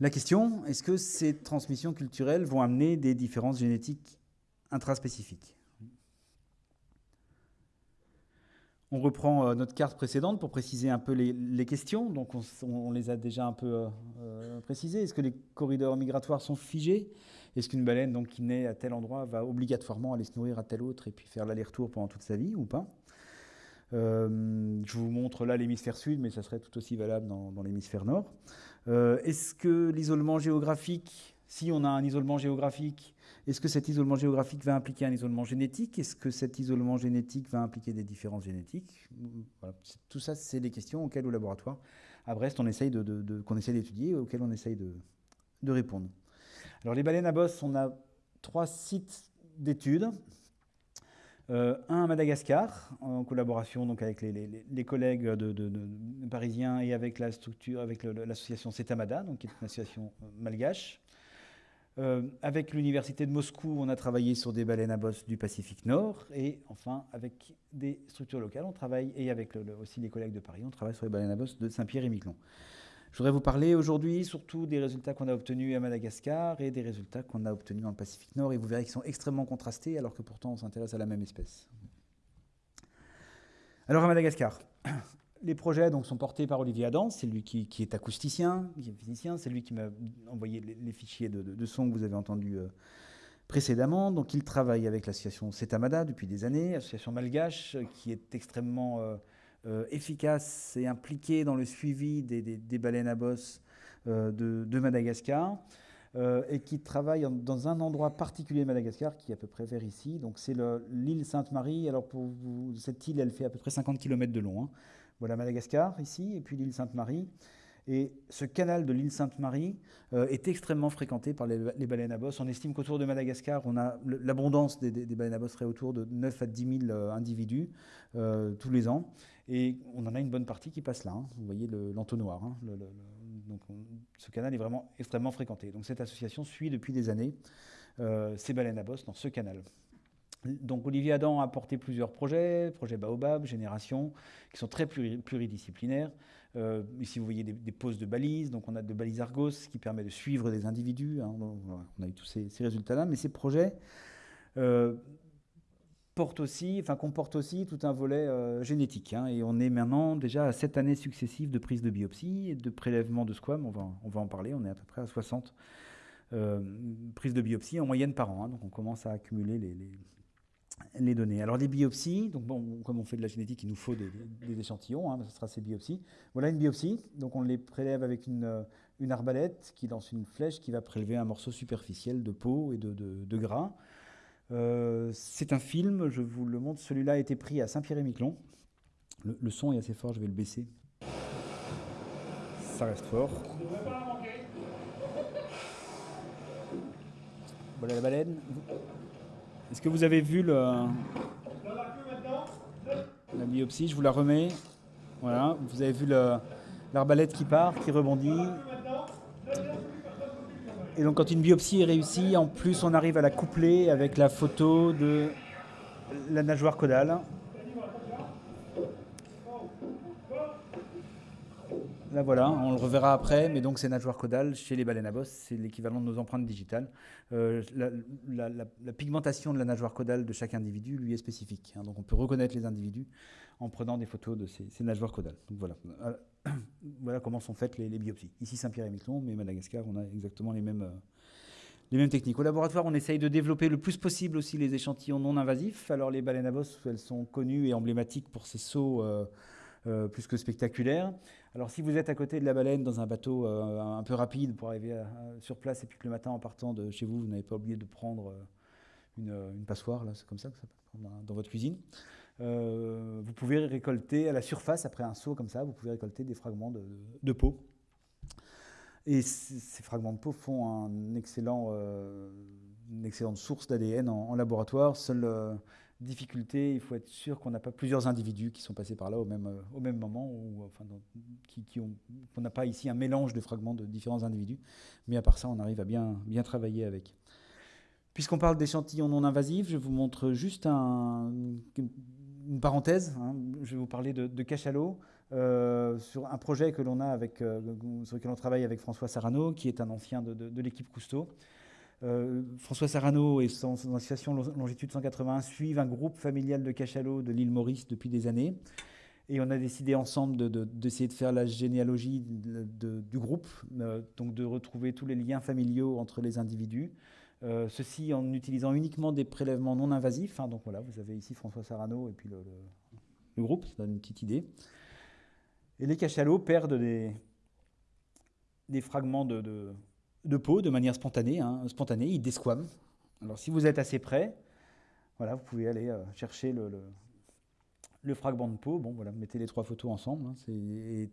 La question, est-ce que ces transmissions culturelles vont amener des différences génétiques intraspécifiques? On reprend euh, notre carte précédente pour préciser un peu les, questions. Donc on, les a déjà un peu euh, euh, précisées. Est-ce que les corridors migratoires sont figés? Est-ce qu'une baleine donc, qui naît à tel endroit va obligatoirement aller se nourrir à tel autre et puis faire l'aller-retour pendant toute sa vie ou pas? Je vous montre là l'hémisphère sud, mais ça serait tout aussi valable dans, l'hémisphère nord. Est-ce que l'isolement géographique, si on a un isolement géographique, est-ce que cet isolement géographique va impliquer un isolement génétique? Est-ce que cet isolement génétique va impliquer des différences génétiques? Tout ça, c'est des questions auxquelles au laboratoire, à Brest, on essaye de, qu'on d'étudier, auxquelles on essaye de, répondre. Alors les baleines à bosse, on a trois sites d'études. Euh, un à Madagascar, en collaboration donc avec les, collègues de, parisiens et avec la structure, avec l'association CETAMADA, donc qui est une association malgache. Euh, avec l'université de Moscou, on a travaillé sur des baleines à bosse du Pacifique Nord. Et enfin, avec des structures locales, on travaille, et avec aussi les collègues de Paris, on travaille sur les baleines à bosse de Saint-Pierre et Miquelon. Je voudrais vous parler aujourd'hui surtout des résultats qu'on a obtenus à Madagascar et des résultats qu'on a obtenus dans le Pacifique Nord. Et vous verrez qu'ils sont extrêmement contrastés alors que pourtant on s'intéresse à la même espèce. Alors à Madagascar, les projets donc, sont portés par Olivier Adam, c'est lui qui, est acousticien, qui est physicien, c'est lui qui m'a envoyé les, fichiers de, son que vous avez entendus euh, précédemment. Donc il travaille avec l'association Setamada depuis des années, association malgache qui est extrêmement... Euh, euh, efficace et impliqué dans le suivi des, baleines à bosse de, Madagascar et qui travaille dans un endroit particulier de Madagascar qui est à peu près vers ici. Donc c'est l'île Sainte-Marie. Alors pour cette île, elle fait à peu près 50 km de long. Hein. Voilà Madagascar ici et puis l'île Sainte-Marie. Et ce canal de l'île Sainte-Marie est extrêmement fréquenté par les, baleines à bosse. On estime qu'autour de Madagascar, on a l'abondance des, baleines à bosse serait autour de 9 à 10 000 individus tous les ans. Et on en a une bonne partie qui passe là. Hein. Vous voyez l'entonnoir. Hein. donc ce canal est vraiment extrêmement fréquenté. Donc cette association suit depuis des années euh, ces baleines à bosse dans ce canal. Donc Olivier Adam a porté plusieurs projets, projet Baobab, Génération, qui sont très pluridisciplinaires. Euh, ici, vous voyez des, poses de balises. Donc, on a de balises Argos qui permet de suivre des individus. Hein. on a eu tous ces, résultats-là. Mais ces projets euh, porte aussi, enfin, comporte aussi tout un volet euh, génétique. Hein, et on est maintenant déjà à sept années successives de prise de biopsie et de prélèvement de squam. On va, en parler. On est à peu près à 60 euh, prises de biopsie en moyenne par an. Hein. donc on commence à accumuler les, données. Alors les biopsies, donc bon, comme on fait de la génétique, il nous faut des, échantillons. Hein, ce sera ces biopsies. Voilà une biopsie. Donc on les prélève avec une, une arbalète qui lance une flèche qui va prélever un morceau superficiel de peau et de, gras. Euh, c'est un film, je vous le montre. Celui-là a été pris à Saint-Pierre-et-Miquelon. Le, son est assez fort, je vais le baisser. Ça reste fort. Voilà la baleine. Est-ce que vous avez vu le, la biopsie? Je vous la remets. Voilà, vous avez vu l'arbalète qui part, qui rebondit. Et donc quand une biopsie est réussie, en plus on arrive à la coupler avec la photo de la nageoire caudale. Là voilà, on le reverra après, mais donc ces nageoires caudales chez les baleines à bosse, c'est l'équivalent de nos empreintes digitales. Euh, la, pigmentation de la nageoire caudale de chaque individu lui est spécifique. Hein. donc on peut reconnaître les individus en prenant des photos de ces, nageoires caudales. Donc voilà, euh, voilà comment sont faites les, biopsies. Ici Saint-Pierre et Miquelon, mais Madagascar, on a exactement les mêmes, euh, les mêmes techniques. Au laboratoire, on essaye de développer le plus possible aussi les échantillons non invasifs. Alors les baleines à bosse, elles sont connues et emblématiques pour ces sauts plus que spectaculaires. Alors si vous êtes à côté de la baleine dans un bateau euh, un peu rapide pour arriver sur place et puis que le matin en partant de chez vous, vous n'avez pas oublié de prendre euh, euh, une, passoire, là c'est comme ça que ça peut dans votre cuisine, vous pouvez récolter à la surface, après un saut comme ça, vous pouvez récolter des fragments de, peau. Et ces fragments de peau font une excellente source d'ADN en, laboratoire. Difficulté, il faut être sûr qu'on n'a pas plusieurs individus qui sont passés par là au même, euh, moment, ou enfin, qui, ont, qu'on n'a pas ici un mélange de fragments de différents individus. Mais à part ça, on arrive à bien, travailler avec. Puisqu'on parle d'échantillons non invasifs, je vous montre juste un, une parenthèse. Hein. Je vais vous parler de, cachalot. Euh, sur un projet que l'on a avec, euh, sur lequel on travaille avec François Sarano, qui est un ancien de l'équipe Cousteau. Euh, François Sarano et son, association Longitude 180 suivent un groupe familial de cachalots de l'île Maurice depuis des années. Et on a décidé ensemble d'essayer de, faire la généalogie du groupe, euh, donc de retrouver tous les liens familiaux entre les individus. Euh, ceci en utilisant uniquement des prélèvements non invasifs. Hein. donc voilà, vous avez ici François Sarano et puis le, groupe, ça donne une petite idée. Et les cachalots perdent des fragments de de peau de manière spontanée. Hein, spontanée ils desquament. Alors si vous êtes assez près, voilà, vous pouvez aller euh, chercher le, le, fragment de peau. Bon, voilà, mettez les trois photos ensemble. Hein,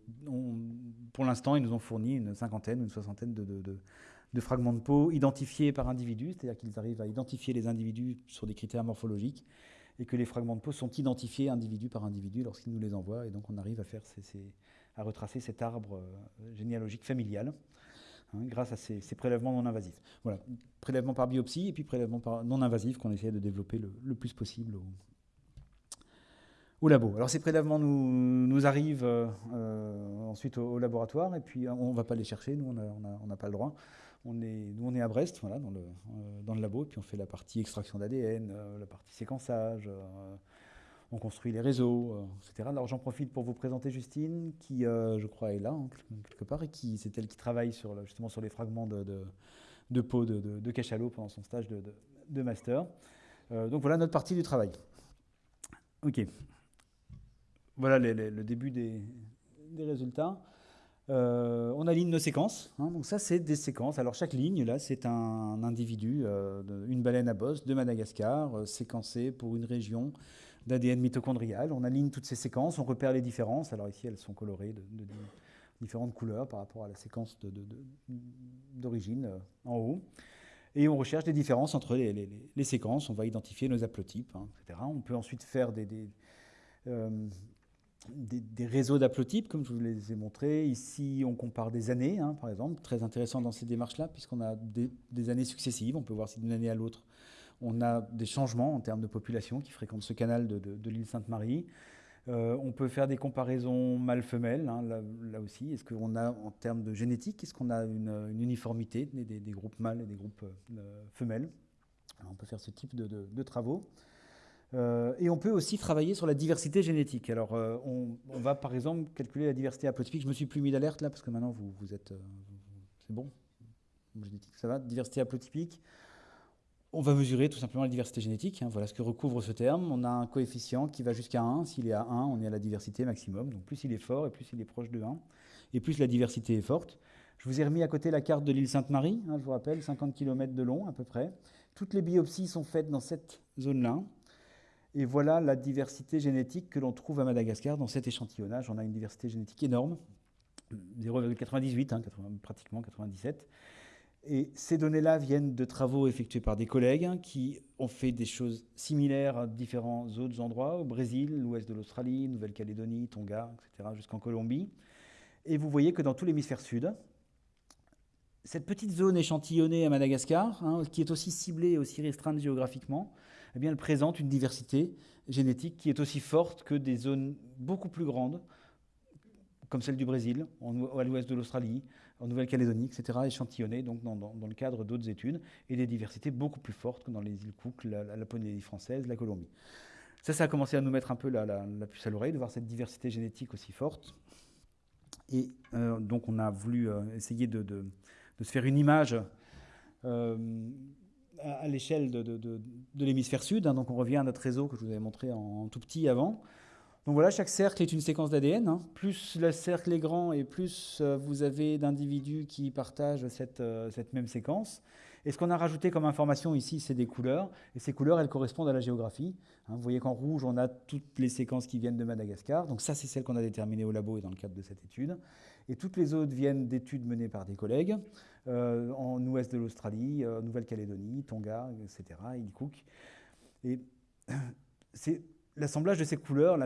pour l'instant, ils nous ont fourni une cinquantaine, une soixantaine de, de, fragments de peau identifiés par individu, c'est-à-dire qu'ils arrivent à identifier les individus sur des critères morphologiques et que les fragments de peau sont identifiés individu par individu lorsqu'ils nous les envoient. Et donc on arrive à, faire à retracer cet arbre euh, généalogique familial. Hein, grâce à ces, prélèvements non invasifs. Voilà, prélèvement par biopsie et puis prélèvement par non invasif qu'on essaie de développer le, plus possible au, labo. Alors ces prélèvements nous, arrivent euh, euh, ensuite au, laboratoire et puis on ne va pas les chercher, nous on n'a pas le droit. On est, nous on est à Brest, voilà, dans, le, euh, dans le labo, et puis on fait la partie extraction d'ADN, la partie séquençage, on construit les réseaux, euh, etc. Alors j'en profite pour vous présenter Justine, qui euh, je crois est là, hein, quelque part, et qui c'est elle qui travaille sur, justement sur les fragments de, de, peau de, cachalot pendant son stage de, master. Euh, donc voilà notre partie du travail. Ok. Voilà le début des, résultats. on aligne nos séquences. Hein. donc ça, c'est des séquences. Alors chaque ligne, là, c'est un individu, une baleine à bosse de Madagascar, séquencé pour une région d'ADN mitochondrial. On aligne toutes ces séquences, on repère les différences. Alors ici, elles sont colorées de, différentes couleurs par rapport à la séquence d'origine euh, en haut. Et on recherche des différences entre les, séquences. On va identifier nos haplotypes, hein, etc. On peut ensuite faire des, des, euh, réseaux d'haplotypes, comme je vous les ai montrés. Ici, on compare des années, hein, par exemple. Très intéressant dans ces démarches-là, puisqu'on a des, années successives. On peut voir si d'une année à l'autre, on a des changements en termes de population qui fréquentent ce canal de, l'île Sainte-Marie. Euh, on peut faire des comparaisons mâles-femelles, hein, là, aussi. Est-ce qu'on a, en termes de génétique, est-ce qu'on a une, uniformité des, groupes mâles et des groupes euh, femelles? On peut faire ce type de, travaux. Euh, et on peut aussi travailler sur la diversité génétique. Alors, on, va par exemple calculer la diversité haplotypique. Je me suis plus mis d'alerte là parce que maintenant vous, vous êtes. c'est bon? Génétique, ça va? Diversité haplotypique. On va mesurer tout simplement la diversité génétique. Hein. voilà ce que recouvre ce terme. On a un coefficient qui va jusqu'à 1. S'il est à 1, on est à la diversité maximum. Donc plus il est fort et plus il est proche de 1, et plus la diversité est forte. Je vous ai remis à côté la carte de l'île Sainte-Marie, hein, je vous rappelle, 50 km de long à peu près. Toutes les biopsies sont faites dans cette zone-là. Et voilà la diversité génétique que l'on trouve à Madagascar dans cet échantillonnage. On a une diversité génétique énorme, 0,98, hein, pratiquement 97. Et ces données-là viennent de travaux effectués par des collègues hein, qui ont fait des choses similaires à différents autres endroits, au Brésil, l'ouest de l'Australie, Nouvelle-Calédonie, Tonga, etc., jusqu'en Colombie. Et vous voyez que dans tout l'hémisphère sud, cette petite zone échantillonnée à Madagascar, hein, qui est aussi ciblée et aussi restreinte géographiquement, eh bien, elle présente une diversité génétique qui est aussi forte que des zones beaucoup plus grandes, comme celle du Brésil, à l'ouest de l'Australie, en Nouvelle-Calédonie, etc., échantillonnées donc dans, le cadre d'autres études, et des diversités beaucoup plus fortes que dans les îles Cook, la, la Polynésie française, la Colombie. Ça, ça a commencé à nous mettre un peu la, puce à l'oreille, de voir cette diversité génétique aussi forte. Et euh, donc, on a voulu euh, essayer de, se faire une image euh, à, l'échelle de, l'hémisphère sud. Hein. donc, on revient à notre réseau que je vous avais montré en tout petit avant. Donc voilà, chaque cercle est une séquence d'ADN. Hein. Plus le cercle est grand et plus euh, vous avez d'individus qui partagent cette, euh, cette, même séquence. Et ce qu'on a rajouté comme information ici, c'est des couleurs. Et ces couleurs, elles correspondent à la géographie. Hein. vous voyez qu'en rouge, on a toutes les séquences qui viennent de Madagascar. Donc ça, c'est celle qu'on a déterminée au labo et dans le cadre de cette étude. Et toutes les autres viennent d'études menées par des collègues euh, en ouest de l'Australie, Nouvelle-Calédonie, Tonga, etc.. Et c'est l'assemblage de ces couleurs,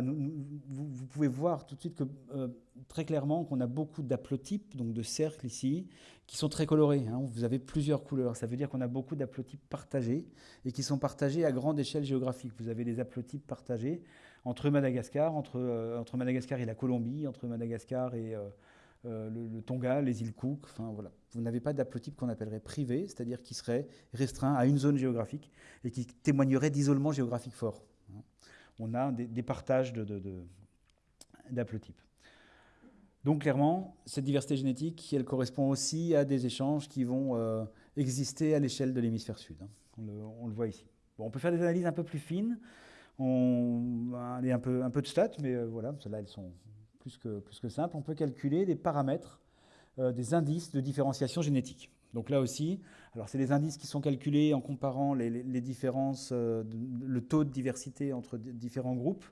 vous, pouvez voir tout de suite euh, très clairement qu'on a beaucoup d'aplotypes, donc de cercles ici, qui sont très colorés. Hein. Vous avez plusieurs couleurs. Ça veut dire qu'on a beaucoup d'aplotypes partagés et qui sont partagés à grande échelle géographique. Vous avez des aplotypes partagés entre Madagascar, entre, euh, Madagascar et la Colombie, entre Madagascar et euh, le, Tonga, les îles Cook. Enfin, voilà. Vous n'avez pas d'aplotype qu'on appellerait privé, c'est-à-dire qui serait restreint à une zone géographique et qui témoignerait d'isolement géographique fort on a des, partages d'aplotypes. Donc clairement, cette diversité génétique, elle correspond aussi à des échanges qui vont euh, exister à l'échelle de l'hémisphère sud. Hein. On, le, voit ici. on peut faire des analyses un peu plus fines. On a un peu, un de stats, mais euh, voilà, celles-là, elles sont plus que, plus que simples. On peut calculer des paramètres, euh, des indices de différenciation génétique. Donc là aussi, alors c'est les indices qui sont calculés en comparant les, différences, euh, le taux de diversité entre différents groupes.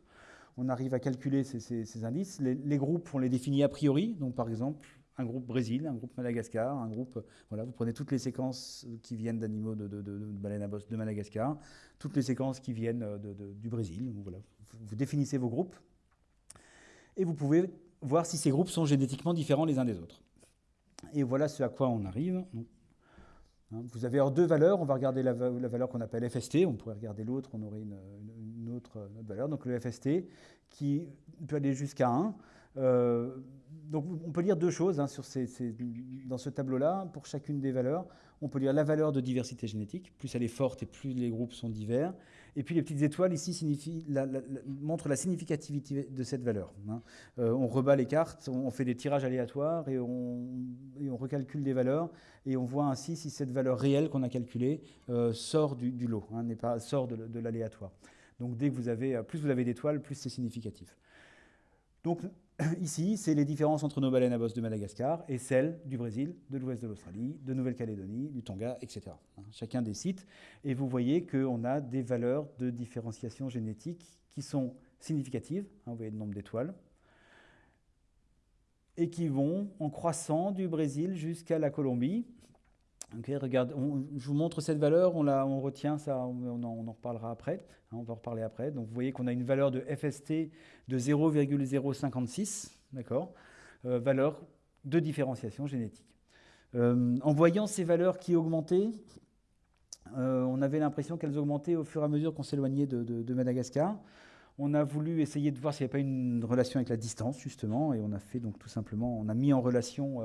On arrive à calculer ces, indices. Les, groupes, on les définit a priori. Donc par exemple, un groupe Brésil, un groupe Madagascar, un groupe. Voilà, vous prenez toutes les séquences qui viennent d'animaux de, de, baleines à bosse de Madagascar, toutes les séquences qui viennent du Brésil. Voilà, vous définissez vos groupes et vous pouvez voir si ces groupes sont génétiquement différents les uns des autres. Et voilà ce à quoi on arrive. Hein, vous avez alors deux valeurs. On va regarder la, valeur qu'on appelle FST. On pourrait regarder l'autre, on aurait une, autre, valeur. Donc le FST qui peut aller jusqu'à 1. Euh, donc on peut lire deux choses hein, dans ce tableau-là. Pour chacune des valeurs, on peut lire la valeur de diversité génétique. Plus elle est forte et plus les groupes sont divers. Et puis les petites étoiles ici montrent la significativité de cette valeur. Hein. Euh, on rebat les cartes, on fait des tirages aléatoires et on, recalcule des valeurs et on voit ainsi si cette valeur réelle qu'on a calculée euh, sort du, lot, hein, pas sort de, l'aléatoire. Donc dès que vous avez, plus vous avez d'étoiles, plus c'est significatif. Donc ici, c'est les différences entre nos baleines à bosse de Madagascar et celles du Brésil, de l'ouest de l'Australie, de Nouvelle-Calédonie, du Tonga, etc. Hein, chacun des sites. Et vous voyez qu'on a des valeurs de différenciation génétique qui sont significatives. Hein, vous voyez le nombre d'étoiles. Et qui vont en croissant du Brésil jusqu'à la Colombie. Regarde, je vous montre cette valeur, on, la, on retient ça, on en, reparlera après, hein, on va en reparler après. Donc vous voyez qu'on a une valeur de FST de 0,056, d'accord euh, Valeur de différenciation génétique. Euh, en voyant ces valeurs qui augmentaient, euh, on avait l'impression qu'elles augmentaient au fur et à mesure qu'on s'éloignait de, Madagascar. On a voulu essayer de voir s'il n'y avait pas une relation avec la distance, justement, et on a fait donc tout simplement, on a mis en relation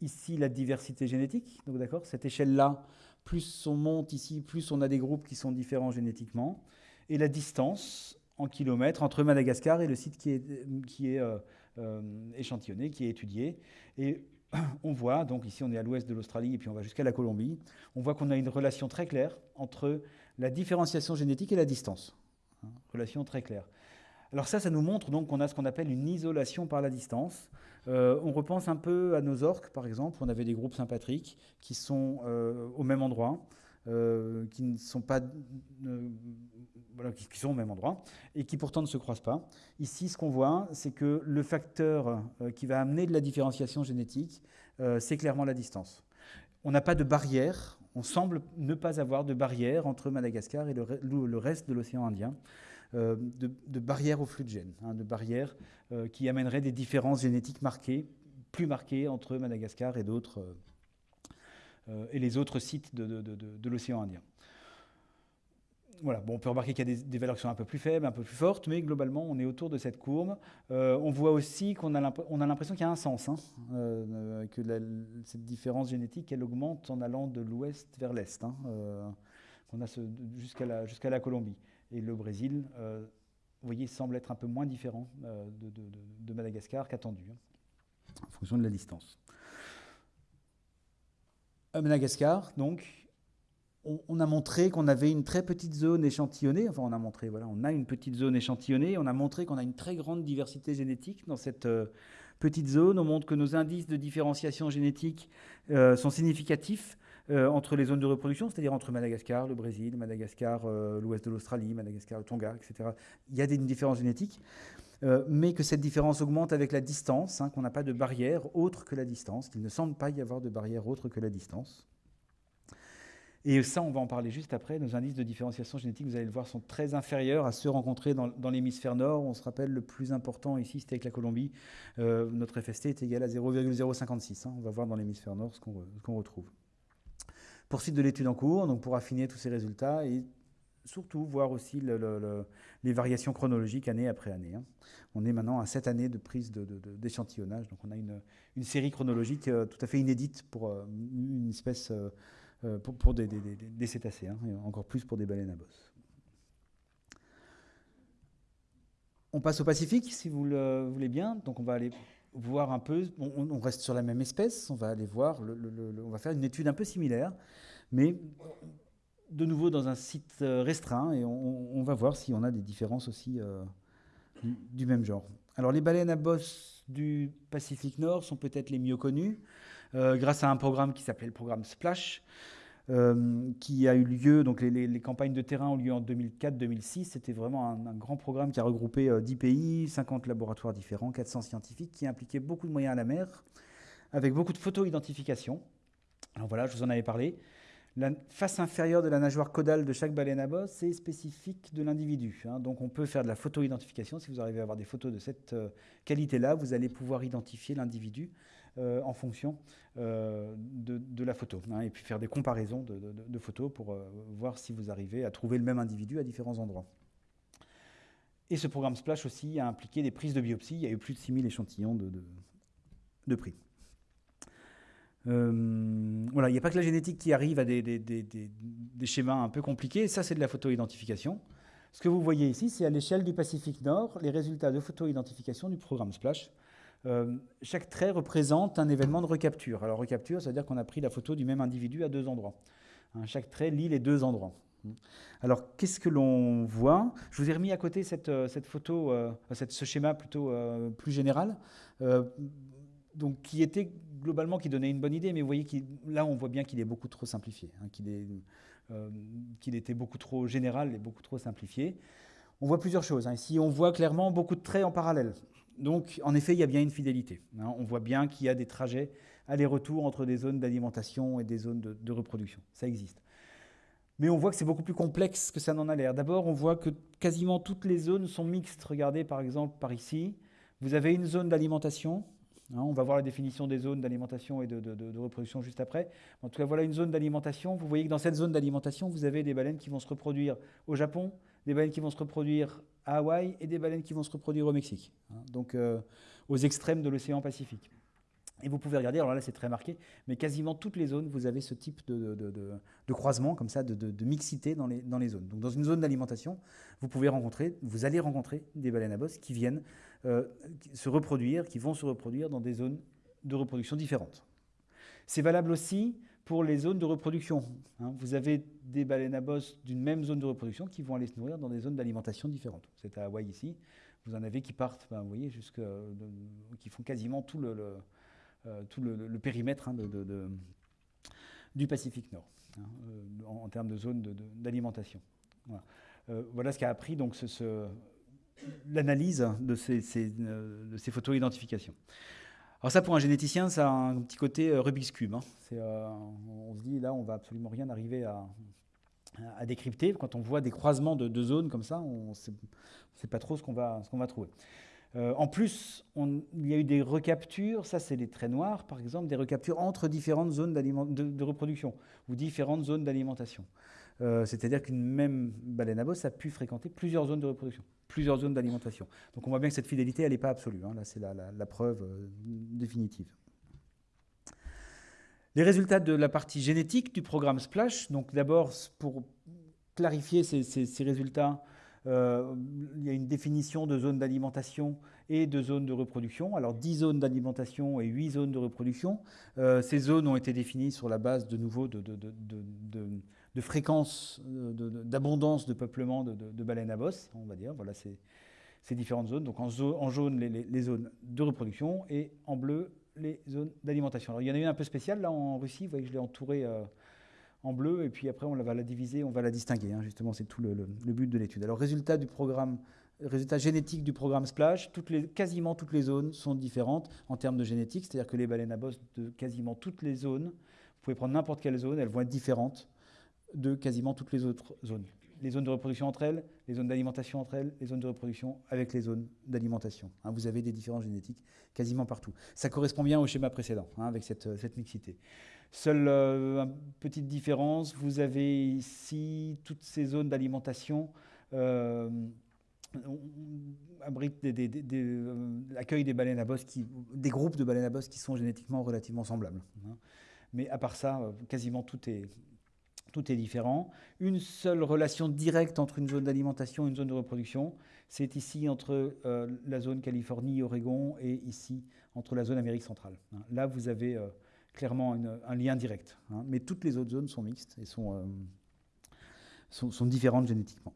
ici la diversité génétique, donc d'accord, cette échelle-là, plus on monte ici, plus on a des groupes qui sont différents génétiquement, et la distance en kilomètres entre Madagascar et le site qui est, qui est euh, euh, échantillonné, qui est étudié. Et on voit, donc ici on est à l'ouest de l'Australie et puis on va jusqu'à la Colombie, on voit qu'on a une relation très claire entre la différenciation génétique et la distance. Hein, relation très claire. Alors ça, ça nous montre donc qu'on a ce qu'on appelle une isolation par la distance. Euh, on repense un peu à nos orques, par exemple. On avait des groupes sympatriques qui sont au même endroit, qui ne sont pas qui, sont au même endroit et qui pourtant ne se croisent pas. Ici, ce qu'on voit, c'est que le facteur euh, qui va amener de la différenciation génétique, euh, c'est clairement la distance. On n'a pas de barrière, on semble ne pas avoir de barrière entre Madagascar et le, reste de l'océan Indien, euh, de, barrière au flux de gènes, hein, de barrière qui amènerait des différences génétiques marquées plus marquée entre Madagascar et et les autres sites de l'océan Indien voilà, bon, on peut remarquer qu'il y a des, valeurs qui sont un peu plus faibles, un peu plus fortes, mais globalement, on est autour de cette courbe. Euh, on voit aussi qu'on a l'impression qu'il y a un sens, hein, euh, que cette différence génétique, elle augmente en allant de l'ouest vers l'est. Hein, euh, jusqu'à la, Colombie. Et le Brésil, vous voyez, semble être un peu moins différent de, de, Madagascar qu'attendu, hein, en fonction de la distance. Madagascar, donc, on, a montré qu'on avait une très petite zone échantillonnée. Enfin, on a montré, voilà, on a une petite zone échantillonnée. On a montré qu'on a une très grande diversité génétique dans cette euh, petite zone. On montre que nos indices de différenciation génétique euh, sont significatifs euh, entre les zones de reproduction, c'est-à-dire entre Madagascar, le Brésil, Madagascar, l'ouest de l'Australie, Madagascar, le Tonga, etc. Il y a des, une différence génétique. mais que cette différence augmente avec la distance, hein, qu'on n'a pas de barrière autre que la distance, qu'il ne semble pas y avoir de barrière autre que la distance. Et ça, on va en parler juste après. Nos indices de différenciation génétique, vous allez le voir, sont très inférieurs à ceux rencontrés dans, l'hémisphère nord. On se rappelle, le plus important ici, c'était avec la Colombie. Euh, notre FST est égal à 0,056. Hein. On va voir dans l'hémisphère nord ce qu'on retrouve. Poursuite de l'étude en cours, donc pour affiner tous ces résultats et surtout voir aussi les variations chronologiques année après année. Hein. On est maintenant à sept années de prise d'échantillonnage, donc on a une, série chronologique euh, tout à fait inédite pour euh, une espèce euh, pour, des, cétacés, hein, et encore plus pour des baleines à bosse. On passe au Pacifique, si vous le voulez bien. Donc on va aller on, reste sur la même espèce, on va aller voir, on va faire une étude un peu similaire, mais de nouveau dans un site euh, restreint, et on, va voir si on a des différences aussi euh, du même genre. Alors les baleines à bosse du Pacifique Nord sont peut-être les mieux connues. Euh, grâce à un programme qui s'appelait le programme Splash, euh, qui a eu lieu, donc les, campagnes de terrain ont lieu en 2004-2006. C'était vraiment un, grand programme qui a regroupé 10 euh, pays, 50 laboratoires différents, 400 scientifiques, qui impliquait beaucoup de moyens à la mer, avec beaucoup de photo-identification. Alors voilà, je vous en avais parlé. La face inférieure de la nageoire caudale de chaque baleine à bosse est spécifique de l'individu. Hein. Donc on peut faire de la photo-identification. Si vous arrivez à avoir des photos de cette qualité-là, vous allez pouvoir identifier l'individu euh, en fonction euh, de, la photo. Hein, et puis faire des comparaisons de, photos pour euh, voir si vous arrivez à trouver le même individu à différents endroits. Et ce programme Splash aussi a impliqué des prises de biopsie. Il y a eu plus de 6000 échantillons de, prix. voilà, il n'y a pas que la génétique qui arrive à des, des schémas un peu compliqués. Ça, c'est de la photo-identification. Ce que vous voyez ici, c'est à l'échelle du Pacifique Nord les résultats de photo-identification du programme Splash. Euh, chaque trait représente un événement de recapture. Alors recapture, ça veut dire qu'on a pris la photo du même individu à deux endroits. Hein, chaque trait lit les deux endroits. Alors qu'est-ce que l'on voit? Je vous ai remis à côté cette, euh, cette photo, euh, cette, ce schéma plutôt plus général, donc qui était globalement qui donnait une bonne idée, mais vous voyez que là on voit bien qu'il est beaucoup trop simplifié, hein, qu'il était beaucoup trop général et beaucoup trop simplifié. On voit plusieurs choses. Hein. Ici, on voit clairement beaucoup de traits en parallèle. Donc, en effet, il y a bien une fidélité. Hein. On voit bien qu'il y a des trajets aller-retour entre des zones d'alimentation et des zones de, reproduction. Ça existe. Mais on voit que c'est beaucoup plus complexe que ça n'en a l'air. D'abord, on voit que quasiment toutes les zones sont mixtes. Regardez par exemple par ici. Vous avez une zone d'alimentation. Hein. on va voir la définition des zones d'alimentation et de, de, reproduction juste après. En tout cas, voilà une zone d'alimentation. Vous voyez que dans cette zone d'alimentation, vous avez des baleines qui vont se reproduire au Japon, des baleines qui vont se reproduire à Hawaï et des baleines qui vont se reproduire au Mexique, hein. donc euh, aux extrêmes de l'océan Pacifique. Et vous pouvez regarder, alors là c'est très marqué, mais quasiment toutes les zones, vous avez ce type de, croisement, comme ça, de, mixité dans les, zones. Donc dans une zone d'alimentation, vous pouvez rencontrer, vous allez rencontrer des baleines à bosse qui viennent euh, se reproduire, qui vont se reproduire dans des zones de reproduction différentes. C'est valable aussi pour les zones de reproduction. Hein. Vous avez des baleines à bosse d'une même zone de reproduction qui vont aller se nourrir dans des zones d'alimentation différentes. C'est à Hawaï ici. Vous en avez qui partent, ben, vous voyez, jusque, qui font quasiment tout le, euh, tout le, périmètre hein, du Pacifique Nord, hein, euh, en, termes de zones d'alimentation. Voilà. Euh, ce qu'a appris l'analyse de ces, ces, de ces photos identification. Alors ça, pour un généticien, ça a un petit côté euh, Rubik's Cube. Hein. Euh, on se dit, là, on va absolument rien arriver à, décrypter. Quand on voit des croisements de deux zones comme ça, on ne sait pas trop ce qu'on va, va, trouver. en plus, il y a eu des recaptures, ça c'est les traits noirs par exemple, des recaptures entre différentes zones de, reproduction ou différentes zones d'alimentation. C'est-à-dire qu'une même baleine à bosse a pu fréquenter plusieurs zones de reproduction, plusieurs zones d'alimentation. Donc on voit bien que cette fidélité, n'est pas absolue. Hein. Là, c'est la, preuve définitive. Les résultats de la partie génétique du programme SPLASH, donc d'abord pour clarifier ces, résultats, euh, il y a une définition de zones d'alimentation et de zones de reproduction. Alors 10 zones d'alimentation et 8 zones de reproduction. Euh, ces zones ont été définies sur la base de nouveau de, fréquence, d'abondance de, peuplement de, baleines à bosse, on va dire. Voilà ces, différentes zones. Donc en, jaune, les, zones de reproduction et en bleu, les zones d'alimentation. Il y en a une un peu spéciale là en Russie, vous voyez que je l'ai entourée euh, en bleu, et puis après on va la diviser, on va la distinguer. Hein. justement, c'est tout le, but de l'étude. Alors résultat du programme, résultat génétique du programme Splash, quasiment toutes les zones sont différentes en termes de génétique, c'est-à-dire que les baleines à bosse de quasiment toutes les zones, vous pouvez prendre n'importe quelle zone, elles vont être différentes de quasiment toutes les autres zones les zones de reproduction entre elles, les zones d'alimentation entre elles, les zones de reproduction avec les zones d'alimentation. Hein, vous avez des différences génétiques quasiment partout. Ça correspond bien au schéma précédent, hein, avec cette, mixité. Seule euh, petite différence, vous avez ici toutes ces zones d'alimentation euh, abritent des, l'accueil des baleines à bosse, des groupes de baleines à bosse qui sont génétiquement relativement semblables. Hein. Mais à part ça, euh, quasiment tout est, tout est différent. Une seule relation directe entre une zone d'alimentation et une zone de reproduction, c'est ici entre euh, la zone Californie-Oregon et ici entre la zone Amérique centrale. Hein. Là, vous avez euh, clairement un lien direct. Hein. mais toutes les autres zones sont mixtes et sont, euh, différentes génétiquement.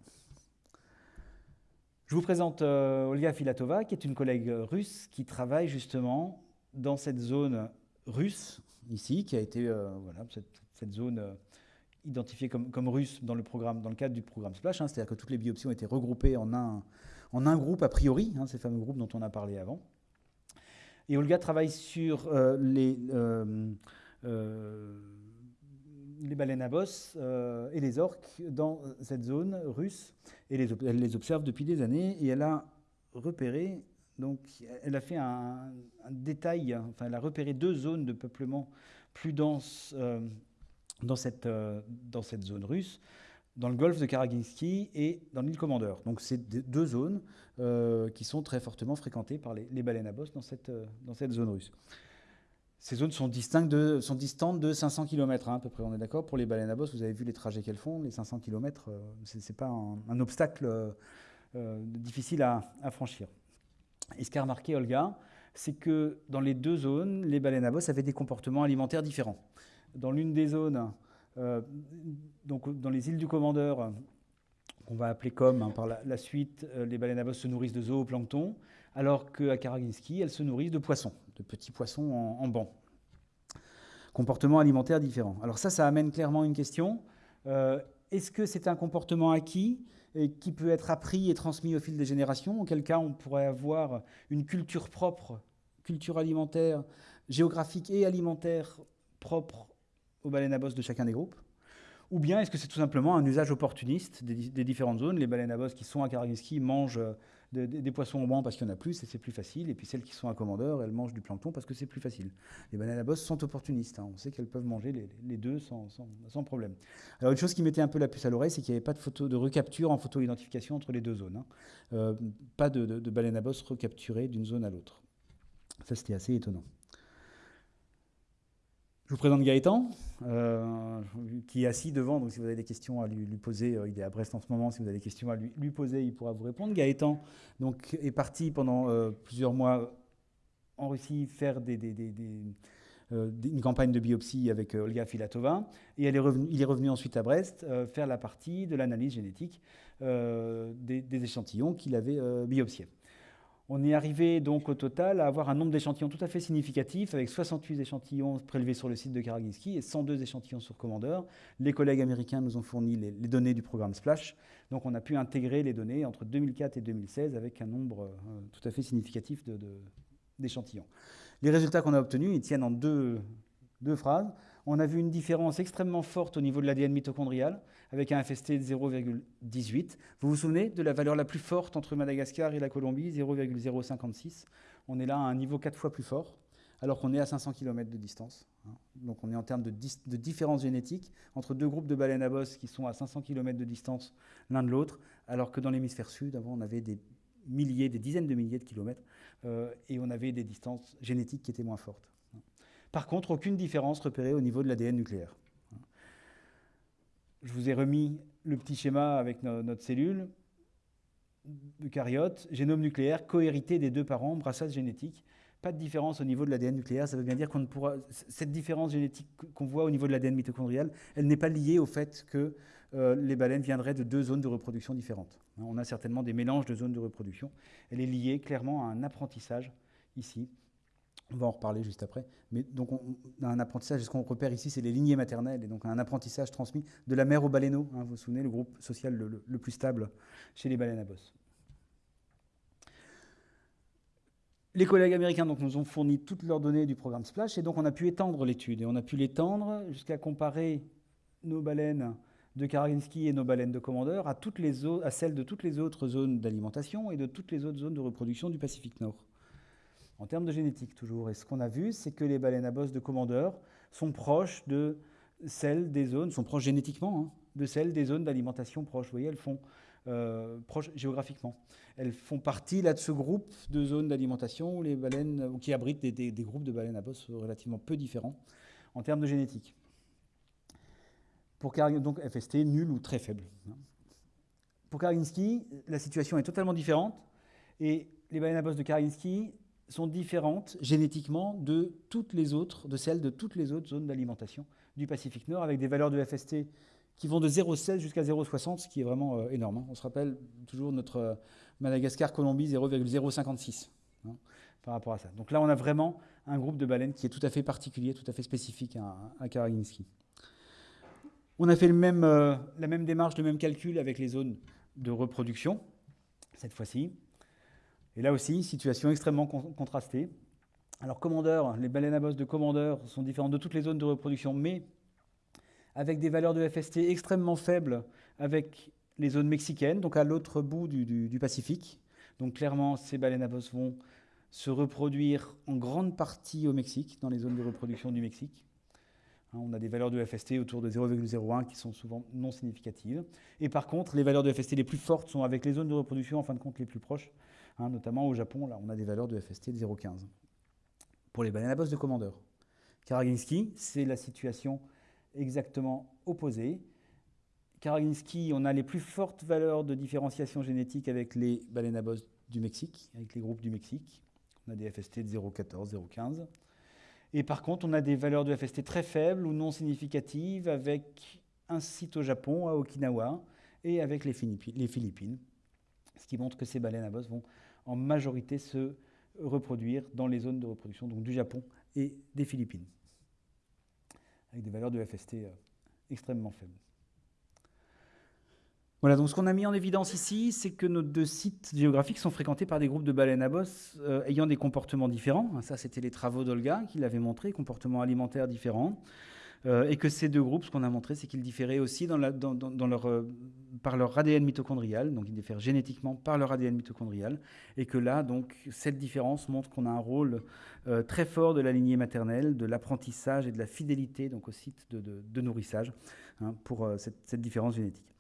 Je vous présente Olga Filatova, qui est une collègue russe qui travaille justement dans cette zone russe, ici, qui a été, voilà, cette zone identifiés comme, comme russes dans le, programme, dans le cadre du programme SPLASH, hein, c'est-à-dire que toutes les biopsies ont été regroupées en un, en un groupe a priori, hein, ces fameux groupes dont on a parlé avant. Et Olga travaille sur euh, les, euh, euh, les baleines à bosse et les orques dans cette zone russe, et elle les observe depuis des années, et elle a repéré, donc elle a fait un, détail, enfin elle a repéré deux zones de peuplement plus denses dans cette, euh, dans cette zone russe, dans le golfe de Karaginsky et dans l'île Commandeur. Donc c'est deux zones euh, qui sont très fortement fréquentées par les, baleines à bosse dans cette, euh, dans cette zone russe. Ces zones sont, distantes de 500 km hein, à peu près, on est d'accord Pour les baleines à bosse, vous avez vu les trajets qu'elles font, les 500 km, ce n'est pas un, obstacle difficile à, franchir. Et ce qu'a remarqué Olga, c'est que dans les deux zones, les baleines à bosse avaient des comportements alimentaires différents dans l'une des zones, euh, donc dans les îles du Commandeur, qu'on va appeler comme hein, par la, suite, euh, les baleines à bosse se nourrissent de zooplancton, alors qu'à Karaginsky, elles se nourrissent de poissons, de petits poissons en, banc. Comportement alimentaire différent. Alors ça, ça amène clairement une question. Euh, est-ce que c'est un comportement acquis et qui peut être appris et transmis au fil des générations? Auquel cas, on pourrait avoir une culture propre, culture alimentaire, géographique et alimentaire propre aux baleines à bosse de chacun des groupes Ou bien est-ce que c'est tout simplement un usage opportuniste des, différentes zones? Les baleines à bosse qui sont à Karaginsky mangent euh, des, poissons au banc parce qu'il y en a plus et c'est plus facile. Et puis celles qui sont à Commandeur, elles mangent du plancton parce que c'est plus facile. Les baleines à bosse sont opportunistes. Hein. On sait qu'elles peuvent manger les, deux sans, problème. Alors une chose qui mettait un peu la puce à l'oreille, c'est qu'il n'y avait pas de, photo, de recapture en photo-identification entre les deux zones. Hein. Euh, pas de, de baleines à bosse recapturées d'une zone à l'autre. Ça, c'était assez étonnant. Je vous présente Gaëtan, euh, qui est assis devant, donc si vous avez des questions à lui, poser, euh, il est à Brest en ce moment, si vous avez des questions à lui, poser, il pourra vous répondre. Gaëtan donc, est parti pendant euh, plusieurs mois en Russie faire une campagne de biopsie avec Olga Filatova, et il est revenu ensuite à Brest faire la partie de l'analyse génétique des, échantillons qu'il avait biopsiés. On est arrivé donc au total à avoir un nombre d'échantillons tout à fait significatif, avec 68 échantillons prélevés sur le site de Karaginsky et 102 échantillons sur Commander. Les collègues américains nous ont fourni les, données du programme SPLASH, donc on a pu intégrer les données entre 2004 et 2016 avec un nombre euh, tout à fait significatif d'échantillons. les résultats qu'on a obtenus, ils tiennent en deux phrases. On a vu une différence extrêmement forte au niveau de l'ADN mitochondrial, avec un FST de 0,18. Vous vous souvenez de la valeur la plus forte entre Madagascar et la Colombie, 0,056 On est là à un niveau quatre fois plus fort, alors qu'on est à 500 km de distance. Hein. Donc on est en termes de, différence génétique entre deux groupes de baleines à bosse qui sont à 500 km de distance l'un de l'autre, alors que dans l'hémisphère sud, avant, on avait des milliers, des dizaines de milliers de kilomètres, euh, et on avait des distances génétiques qui étaient moins fortes. Par contre, aucune différence repérée au niveau de l'ADN nucléaire. Je vous ai remis le petit schéma avec notre cellule, eucaryote, génome nucléaire, cohérité des deux parents, brassage génétique. Pas de différence au niveau de l'ADN nucléaire. Ça veut bien dire qu'on ne pourra. Cette différence génétique qu'on voit au niveau de l'ADN mitochondrial, elle n'est pas liée au fait que euh, les baleines viendraient de deux zones de reproduction différentes. On a certainement des mélanges de zones de reproduction. Elle est liée clairement à un apprentissage ici on va en reparler juste après. Mais donc, on, a un apprentissage, ce qu'on repère ici, c'est les lignées maternelles, et donc un apprentissage transmis de la mère au baleineau. Hein, vous vous souvenez, le groupe social le, plus stable chez les baleines à bosse. Les collègues américains donc, nous ont fourni toutes leurs données du programme SPLASH, et donc on a pu étendre l'étude. Et on a pu l'étendre jusqu'à comparer nos baleines de Karaginsky et nos baleines de commandeur à, toutes les à celles de toutes les autres zones d'alimentation et de toutes les autres zones de reproduction du Pacifique Nord en termes de génétique toujours. Et ce qu'on a vu, c'est que les baleines à bosse de commandeur sont proches de celles des zones, sont proches génétiquement hein, de celles des zones d'alimentation proches. Vous voyez, elles font euh, proches géographiquement. Elles font partie là de ce groupe de zones d'alimentation où les baleines, qui abritent des, groupes de baleines à bosse relativement peu différents en termes de génétique. Pour donc FST nul ou très faible. Hein. Pour Karinsky, la situation est totalement différente et les baleines à bosse de Karinsky sont différentes génétiquement de toutes les autres, de celles de toutes les autres zones d'alimentation du Pacifique Nord, avec des valeurs de FST qui vont de 0,16 jusqu'à 0,60, ce qui est vraiment euh, énorme. Hein. On se rappelle toujours notre euh, Madagascar-Colombie 0,056 hein, par rapport à ça. Donc là, on a vraiment un groupe de baleines qui est tout à fait particulier, tout à fait spécifique à, Karaginski. On a fait euh, la même démarche, le même calcul avec les zones de reproduction, cette fois-ci. Et là aussi, situation extrêmement contrastée. Alors, commandeur, les baleines à bosse de commandeur sont différentes de toutes les zones de reproduction, mais avec des valeurs de FST extrêmement faibles avec les zones mexicaines, donc à l'autre bout du, Pacifique. Donc, clairement, ces baleines à bosse vont se reproduire en grande partie au Mexique, dans les zones de reproduction du Mexique. Hein, on a des valeurs de FST autour de 0,01 qui sont souvent non significatives. Et par contre, les valeurs de FST les plus fortes sont avec les zones de reproduction, en fin de compte, les plus proches, Hein, notamment au Japon, là, on a des valeurs de FST de 0,15. Pour les baleines à bosse de commandeur. Karaginski, c'est la situation exactement opposée. Karaginski, on a les plus fortes valeurs de différenciation génétique avec les baleines à bosse du Mexique, avec les groupes du Mexique. On a des FST de 0,14, 0,15. Et par contre, on a des valeurs de FST très faibles ou non significatives avec un site au Japon, à Okinawa, et avec les Philippines. Ce qui montre que ces baleines à bosse vont en majorité se reproduire dans les zones de reproduction donc du Japon et des Philippines, avec des valeurs de FST euh, extrêmement faibles. Voilà, donc ce qu'on a mis en évidence ici, c'est que nos deux sites géographiques sont fréquentés par des groupes de baleines à bosse euh, ayant des comportements différents. Ça, c'était les travaux d'Olga qui l'avaient montré, comportements alimentaires différents. Euh, et que ces deux groupes, ce qu'on a montré, c'est qu'ils différaient aussi dans leur, euh, par leur ADN mitochondrial, donc ils diffèrent génétiquement par leur ADN mitochondrial, et que là, donc, cette différence montre qu'on a un rôle euh, très fort de la lignée maternelle, de l'apprentissage et de la fidélité donc, au site de, nourrissage hein, pour cette différence génétique.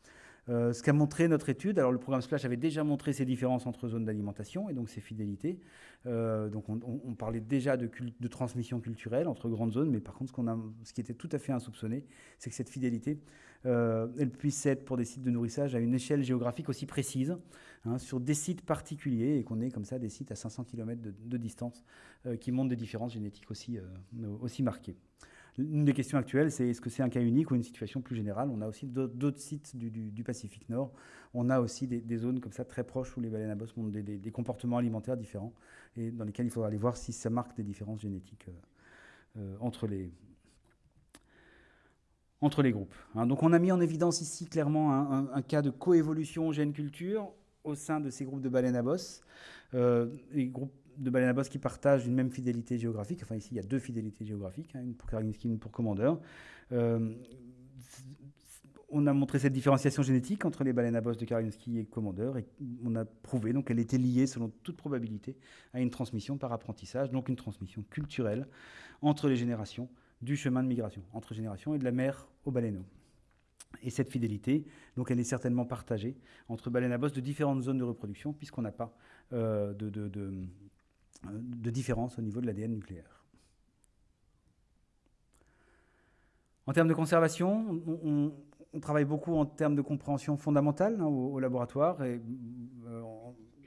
Euh, ce qu'a montré notre étude, alors le programme Splash avait déjà montré ces différences entre zones d'alimentation et donc ces fidélités. Euh, donc on, parlait déjà de, transmission culturelle entre grandes zones, mais par contre ce, qui était tout à fait insoupçonné, c'est que cette fidélité, euh, puisse être pour des sites de nourrissage à une échelle géographique aussi précise, hein, sur des sites particuliers, et qu'on ait comme ça des sites à 500 km de, distance qui montrent des différences génétiques aussi marquées. Une des questions actuelles, c'est est-ce que c'est un cas unique ou une situation plus générale? On a aussi d'autres sites du, Pacifique Nord. On a aussi des, zones comme ça très proches où les baleines à bosse ont des, comportements alimentaires différents et dans lesquels il faudra aller voir si ça marque des différences génétiques euh, euh, entre, les, entre les groupes. Hein. donc on a mis en évidence ici clairement un, cas de coévolution gène-culture au sein de ces groupes de baleines à bosse. Euh, les groupes de baleines à bosse qui partagent une même fidélité géographique. Enfin, ici, il y a deux fidélités géographiques, hein, une pour Karaginski, une pour Commandeur. Euh, on a montré cette différenciation génétique entre les baleines à bosse de Karaginski et Commandeur, et on a prouvé qu'elle était liée, selon toute probabilité, à une transmission par apprentissage, donc une transmission culturelle entre les générations du chemin de migration, entre générations et de la mer aux baleineaux. Et cette fidélité, donc elle est certainement partagée entre baleines à bosse de différentes zones de reproduction, puisqu'on n'a pas euh, de, différence au niveau de l'ADN nucléaire. En termes de conservation, on, travaille beaucoup en termes de compréhension fondamentale hein, au, laboratoire. Et, euh,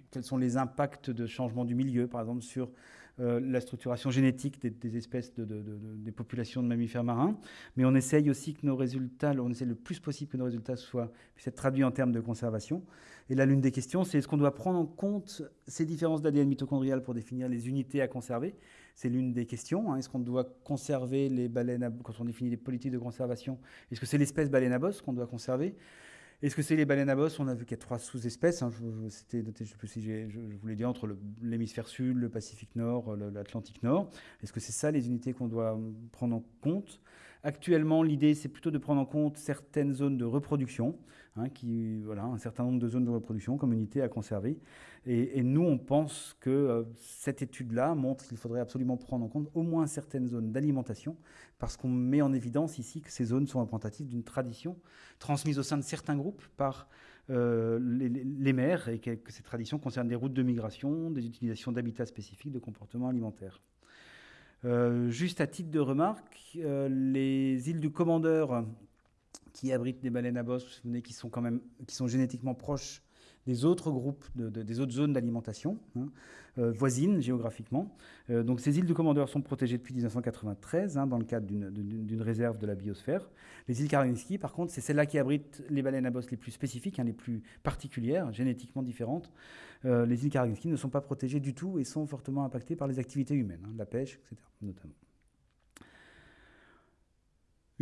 quels sont les impacts de changement du milieu, par exemple, sur euh, la structuration génétique des, espèces, de, des populations de mammifères marins. Mais on essaye aussi que nos résultats, on essaie le plus possible que nos résultats soient, puissent être traduits en termes de conservation. Et là, l'une des questions, c'est est-ce qu'on doit prendre en compte ces différences d'ADN mitochondrial pour définir les unités à conserver? C'est l'une des questions. Hein. Est-ce qu'on doit conserver les baleines, quand on définit les politiques de conservation Est-ce que c'est l'espèce baleine à bosse qu'on doit conserver? Est-ce que c'est les baleines à bosse? On a vu qu'il y a trois sous-espèces. Hein. C'était je sais plus si je, voulais dire entre l'hémisphère sud, le Pacifique Nord, l'Atlantique Nord. Est-ce que c'est ça les unités qu'on doit prendre en compte? Actuellement, l'idée, c'est plutôt de prendre en compte certaines zones de reproduction, hein, un certain nombre de zones de reproduction comme unité à conserver. Et, nous, on pense que euh, cette étude-là montre qu'il faudrait absolument prendre en compte au moins certaines zones d'alimentation, parce qu'on met en évidence ici que ces zones sont représentatives d'une tradition transmise au sein de certains groupes par euh, les, les, et que, que ces traditions concernent des routes de migration, des utilisations d'habitats spécifiques, de comportements alimentaires. Euh, juste à titre de remarque, euh, les îles du Commandeur, qui abritent des baleines à bosse, vous vous souvenez, sont quand même, qui sont génétiquement proches des autres groupes, des autres zones d'alimentation hein, euh, voisines géographiquement. Euh, donc ces îles du Commandeur sont protégées depuis 1993 hein, dans le cadre d'une réserve de la biosphère. Les îles Karaminski, par contre, c'est celles-là qui abritent les baleines à bosse les plus spécifiques, hein, les plus particulières, génétiquement différentes. Euh, les îles Karaminski ne sont pas protégées du tout et sont fortement impactées par les activités humaines, la pêche, etc. notamment.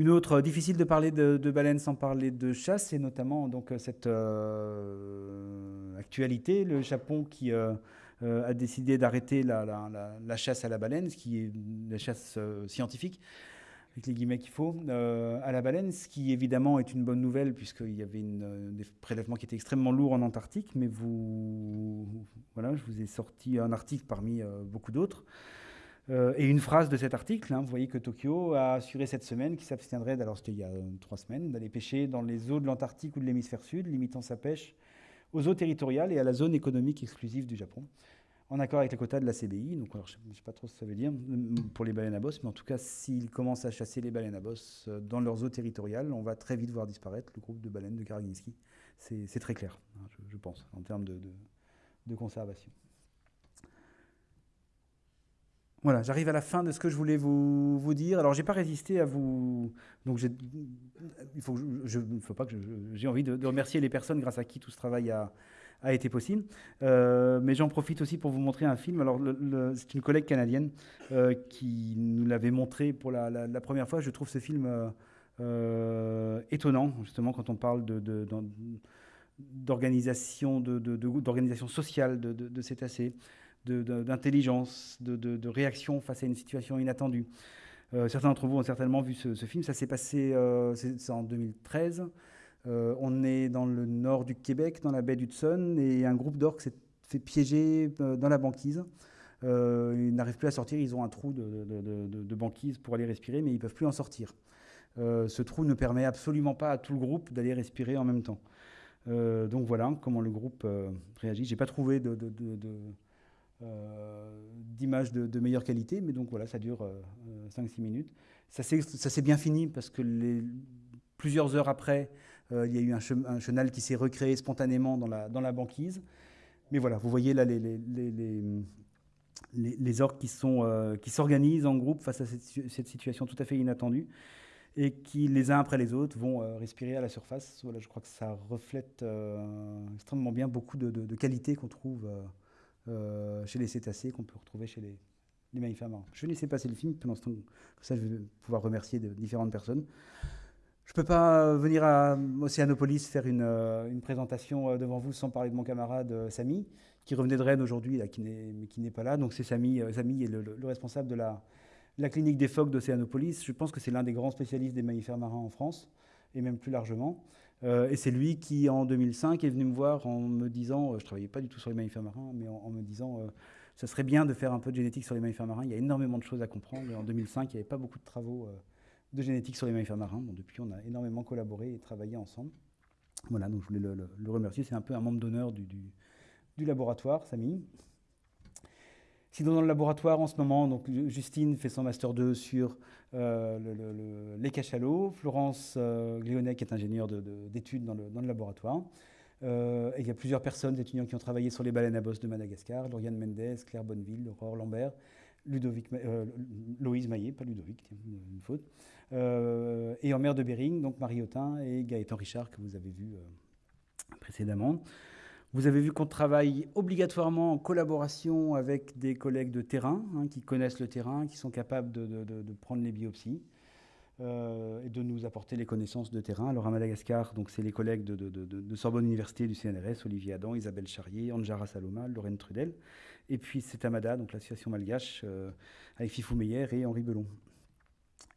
Une autre, euh, difficile de parler de, baleines sans parler de chasse, et notamment donc, euh, cette euh, actualité, le Japon qui a décidé d'arrêter la, chasse à la baleine, ce qui est la chasse scientifique, avec les guillemets qu'il faut, à la baleine, ce qui évidemment est une bonne nouvelle, puisqu'il y avait une, des prélèvements qui étaient extrêmement lourds en Antarctique, mais vous, voilà, je vous ai sorti un article parmi beaucoup d'autres. Euh, et une phrase de cet article, hein, vous voyez que Tokyo a assuré cette semaine qu'il s'abstiendrait, alors c'était il y a euh, trois semaines, d'aller pêcher dans les eaux de l'Antarctique ou de l'hémisphère sud, limitant sa pêche aux eaux territoriales et à la zone économique exclusive du Japon, en accord avec les quotas de la CBI. Donc, je ne sais pas trop ce que ça veut dire pour les baleines à bosse, mais en tout cas, s'ils commencent à chasser les baleines à bosse euh, dans leurs eaux territoriales, on va très vite voir disparaître le groupe de baleines de Karaginski. C'est très clair, hein, je, pense, en termes de conservation. Voilà, j'arrive à la fin de ce que je voulais vous, dire. Alors, j'ai pas résisté à vous. Donc, il faut, je, faut pas que j'ai envie de, remercier les personnes grâce à qui tout ce travail a, été possible. Euh, mais j'en profite aussi pour vous montrer un film. Alors, c'est une collègue canadienne euh, qui nous l'avait montré pour la, première fois. Je trouve ce film euh, étonnant, justement, quand on parle de, d'organisation sociale de, de, cétacés d'intelligence, de, réaction face à une situation inattendue. Euh, certains d'entre vous ont certainement vu ce, film. Ça s'est passé euh, en 2013. Euh, on est dans le nord du Québec, dans la baie d'Hudson, et un groupe d'orques s'est fait piéger dans la banquise. ils n'arrivent plus à sortir, ils ont un trou de, banquise pour aller respirer, mais ils ne peuvent plus en sortir. ce trou ne permet absolument pas à tout le groupe d'aller respirer en même temps. donc voilà comment le groupe réagit. J'ai pas trouvé de, d'images de, meilleure qualité, mais donc voilà, ça dure 5-6 euh, minutes. Ça s'est bien fini parce que plusieurs heures après, euh, il y a eu un, chenal qui s'est recréé spontanément dans la, banquise. Mais voilà, vous voyez là les, orques qui s'organisent en groupe face à cette, situation tout à fait inattendue et qui, les uns après les autres, vont respirer à la surface. Voilà, je crois que ça reflète extrêmement bien beaucoup de qualités qu'on trouve euh, chez les cétacés qu'on peut retrouver chez les, les mammifères marins. Je vais laisser passer le film pendant ce temps. ça, je vais pouvoir remercier différentes personnes. Je ne peux pas venir à Océanopolis faire une, euh, présentation euh, devant vous sans parler de mon camarade Samy, qui revenait de Rennes aujourd'hui, mais qui n'est pas là. Donc c'est Samy, Samy est le, responsable de la, la clinique des phoques d'Océanopolis. Je pense que c'est l'un des grands spécialistes des mammifères marins en France, et même plus largement. Et c'est lui qui, en 2005, est venu me voir en me disant, je ne travaillais pas du tout sur les mammifères marins, mais en, me disant, ça serait bien de faire un peu de génétique sur les mammifères marins. Il y a énormément de choses à comprendre. en 2005, il n'y avait pas beaucoup de travaux de génétique sur les mammifères marins. depuis, on a énormément collaboré et travaillé ensemble. Voilà, donc je voulais le, remercier. C'est un peu un membre d'honneur du, laboratoire, Samy. Sinon, dans le laboratoire, en ce moment, donc, Justine fait son Master 2 sur euh, les cachalots. Florence euh, qui est ingénieure d'études dans, dans, le, laboratoire. Euh, et il y a plusieurs personnes, étudiants qui ont travaillé sur les baleines à bosse de Madagascar. Lauriane Mendes, Claire Bonneville, Aurore Lambert, Ludovic, euh, Loïse Maillet, pas Ludovic, une faute. Et en mer de Bering, donc Marie Autin et Gaëtan Richard, que vous avez vu précédemment. Vous avez vu qu'on travaille obligatoirement en collaboration avec des collègues de terrain, hein, qui connaissent le terrain, qui sont capables de, prendre les biopsies et de nous apporter les connaissances de terrain. Alors à Madagascar, c'est les collègues de, Sorbonne Université du CNRS, Olivier Adam, Isabelle Charrier, Anjara Saloma, Lorraine Trudel. Et puis c'est Amada, donc l'association malgache, euh, avec Fifou Meyer et Henri Belon.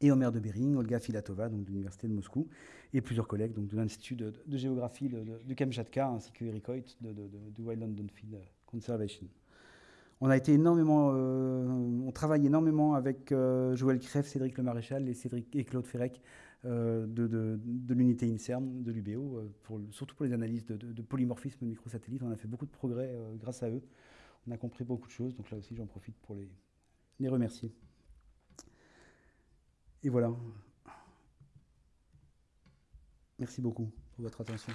Et en mer de Bering, Olga Filatova, donc de l'Université de Moscou, et plusieurs collègues donc, de l'Institut de, géographie de, Kamchatka, ainsi que Eric Hoyt de, du Wild London Field Conservation. On a été énormément, euh, on travaille énormément avec euh, Joël Crève, Cédric Le Maréchal et, Cédric, et Claude Ferrec de, l'unité INSERM de l'UBO, surtout pour les analyses de, polymorphisme microsatellite. On a fait beaucoup de progrès grâce à eux. On a compris beaucoup de choses, donc là aussi j'en profite pour les remercier. Et voilà. Merci beaucoup pour votre attention.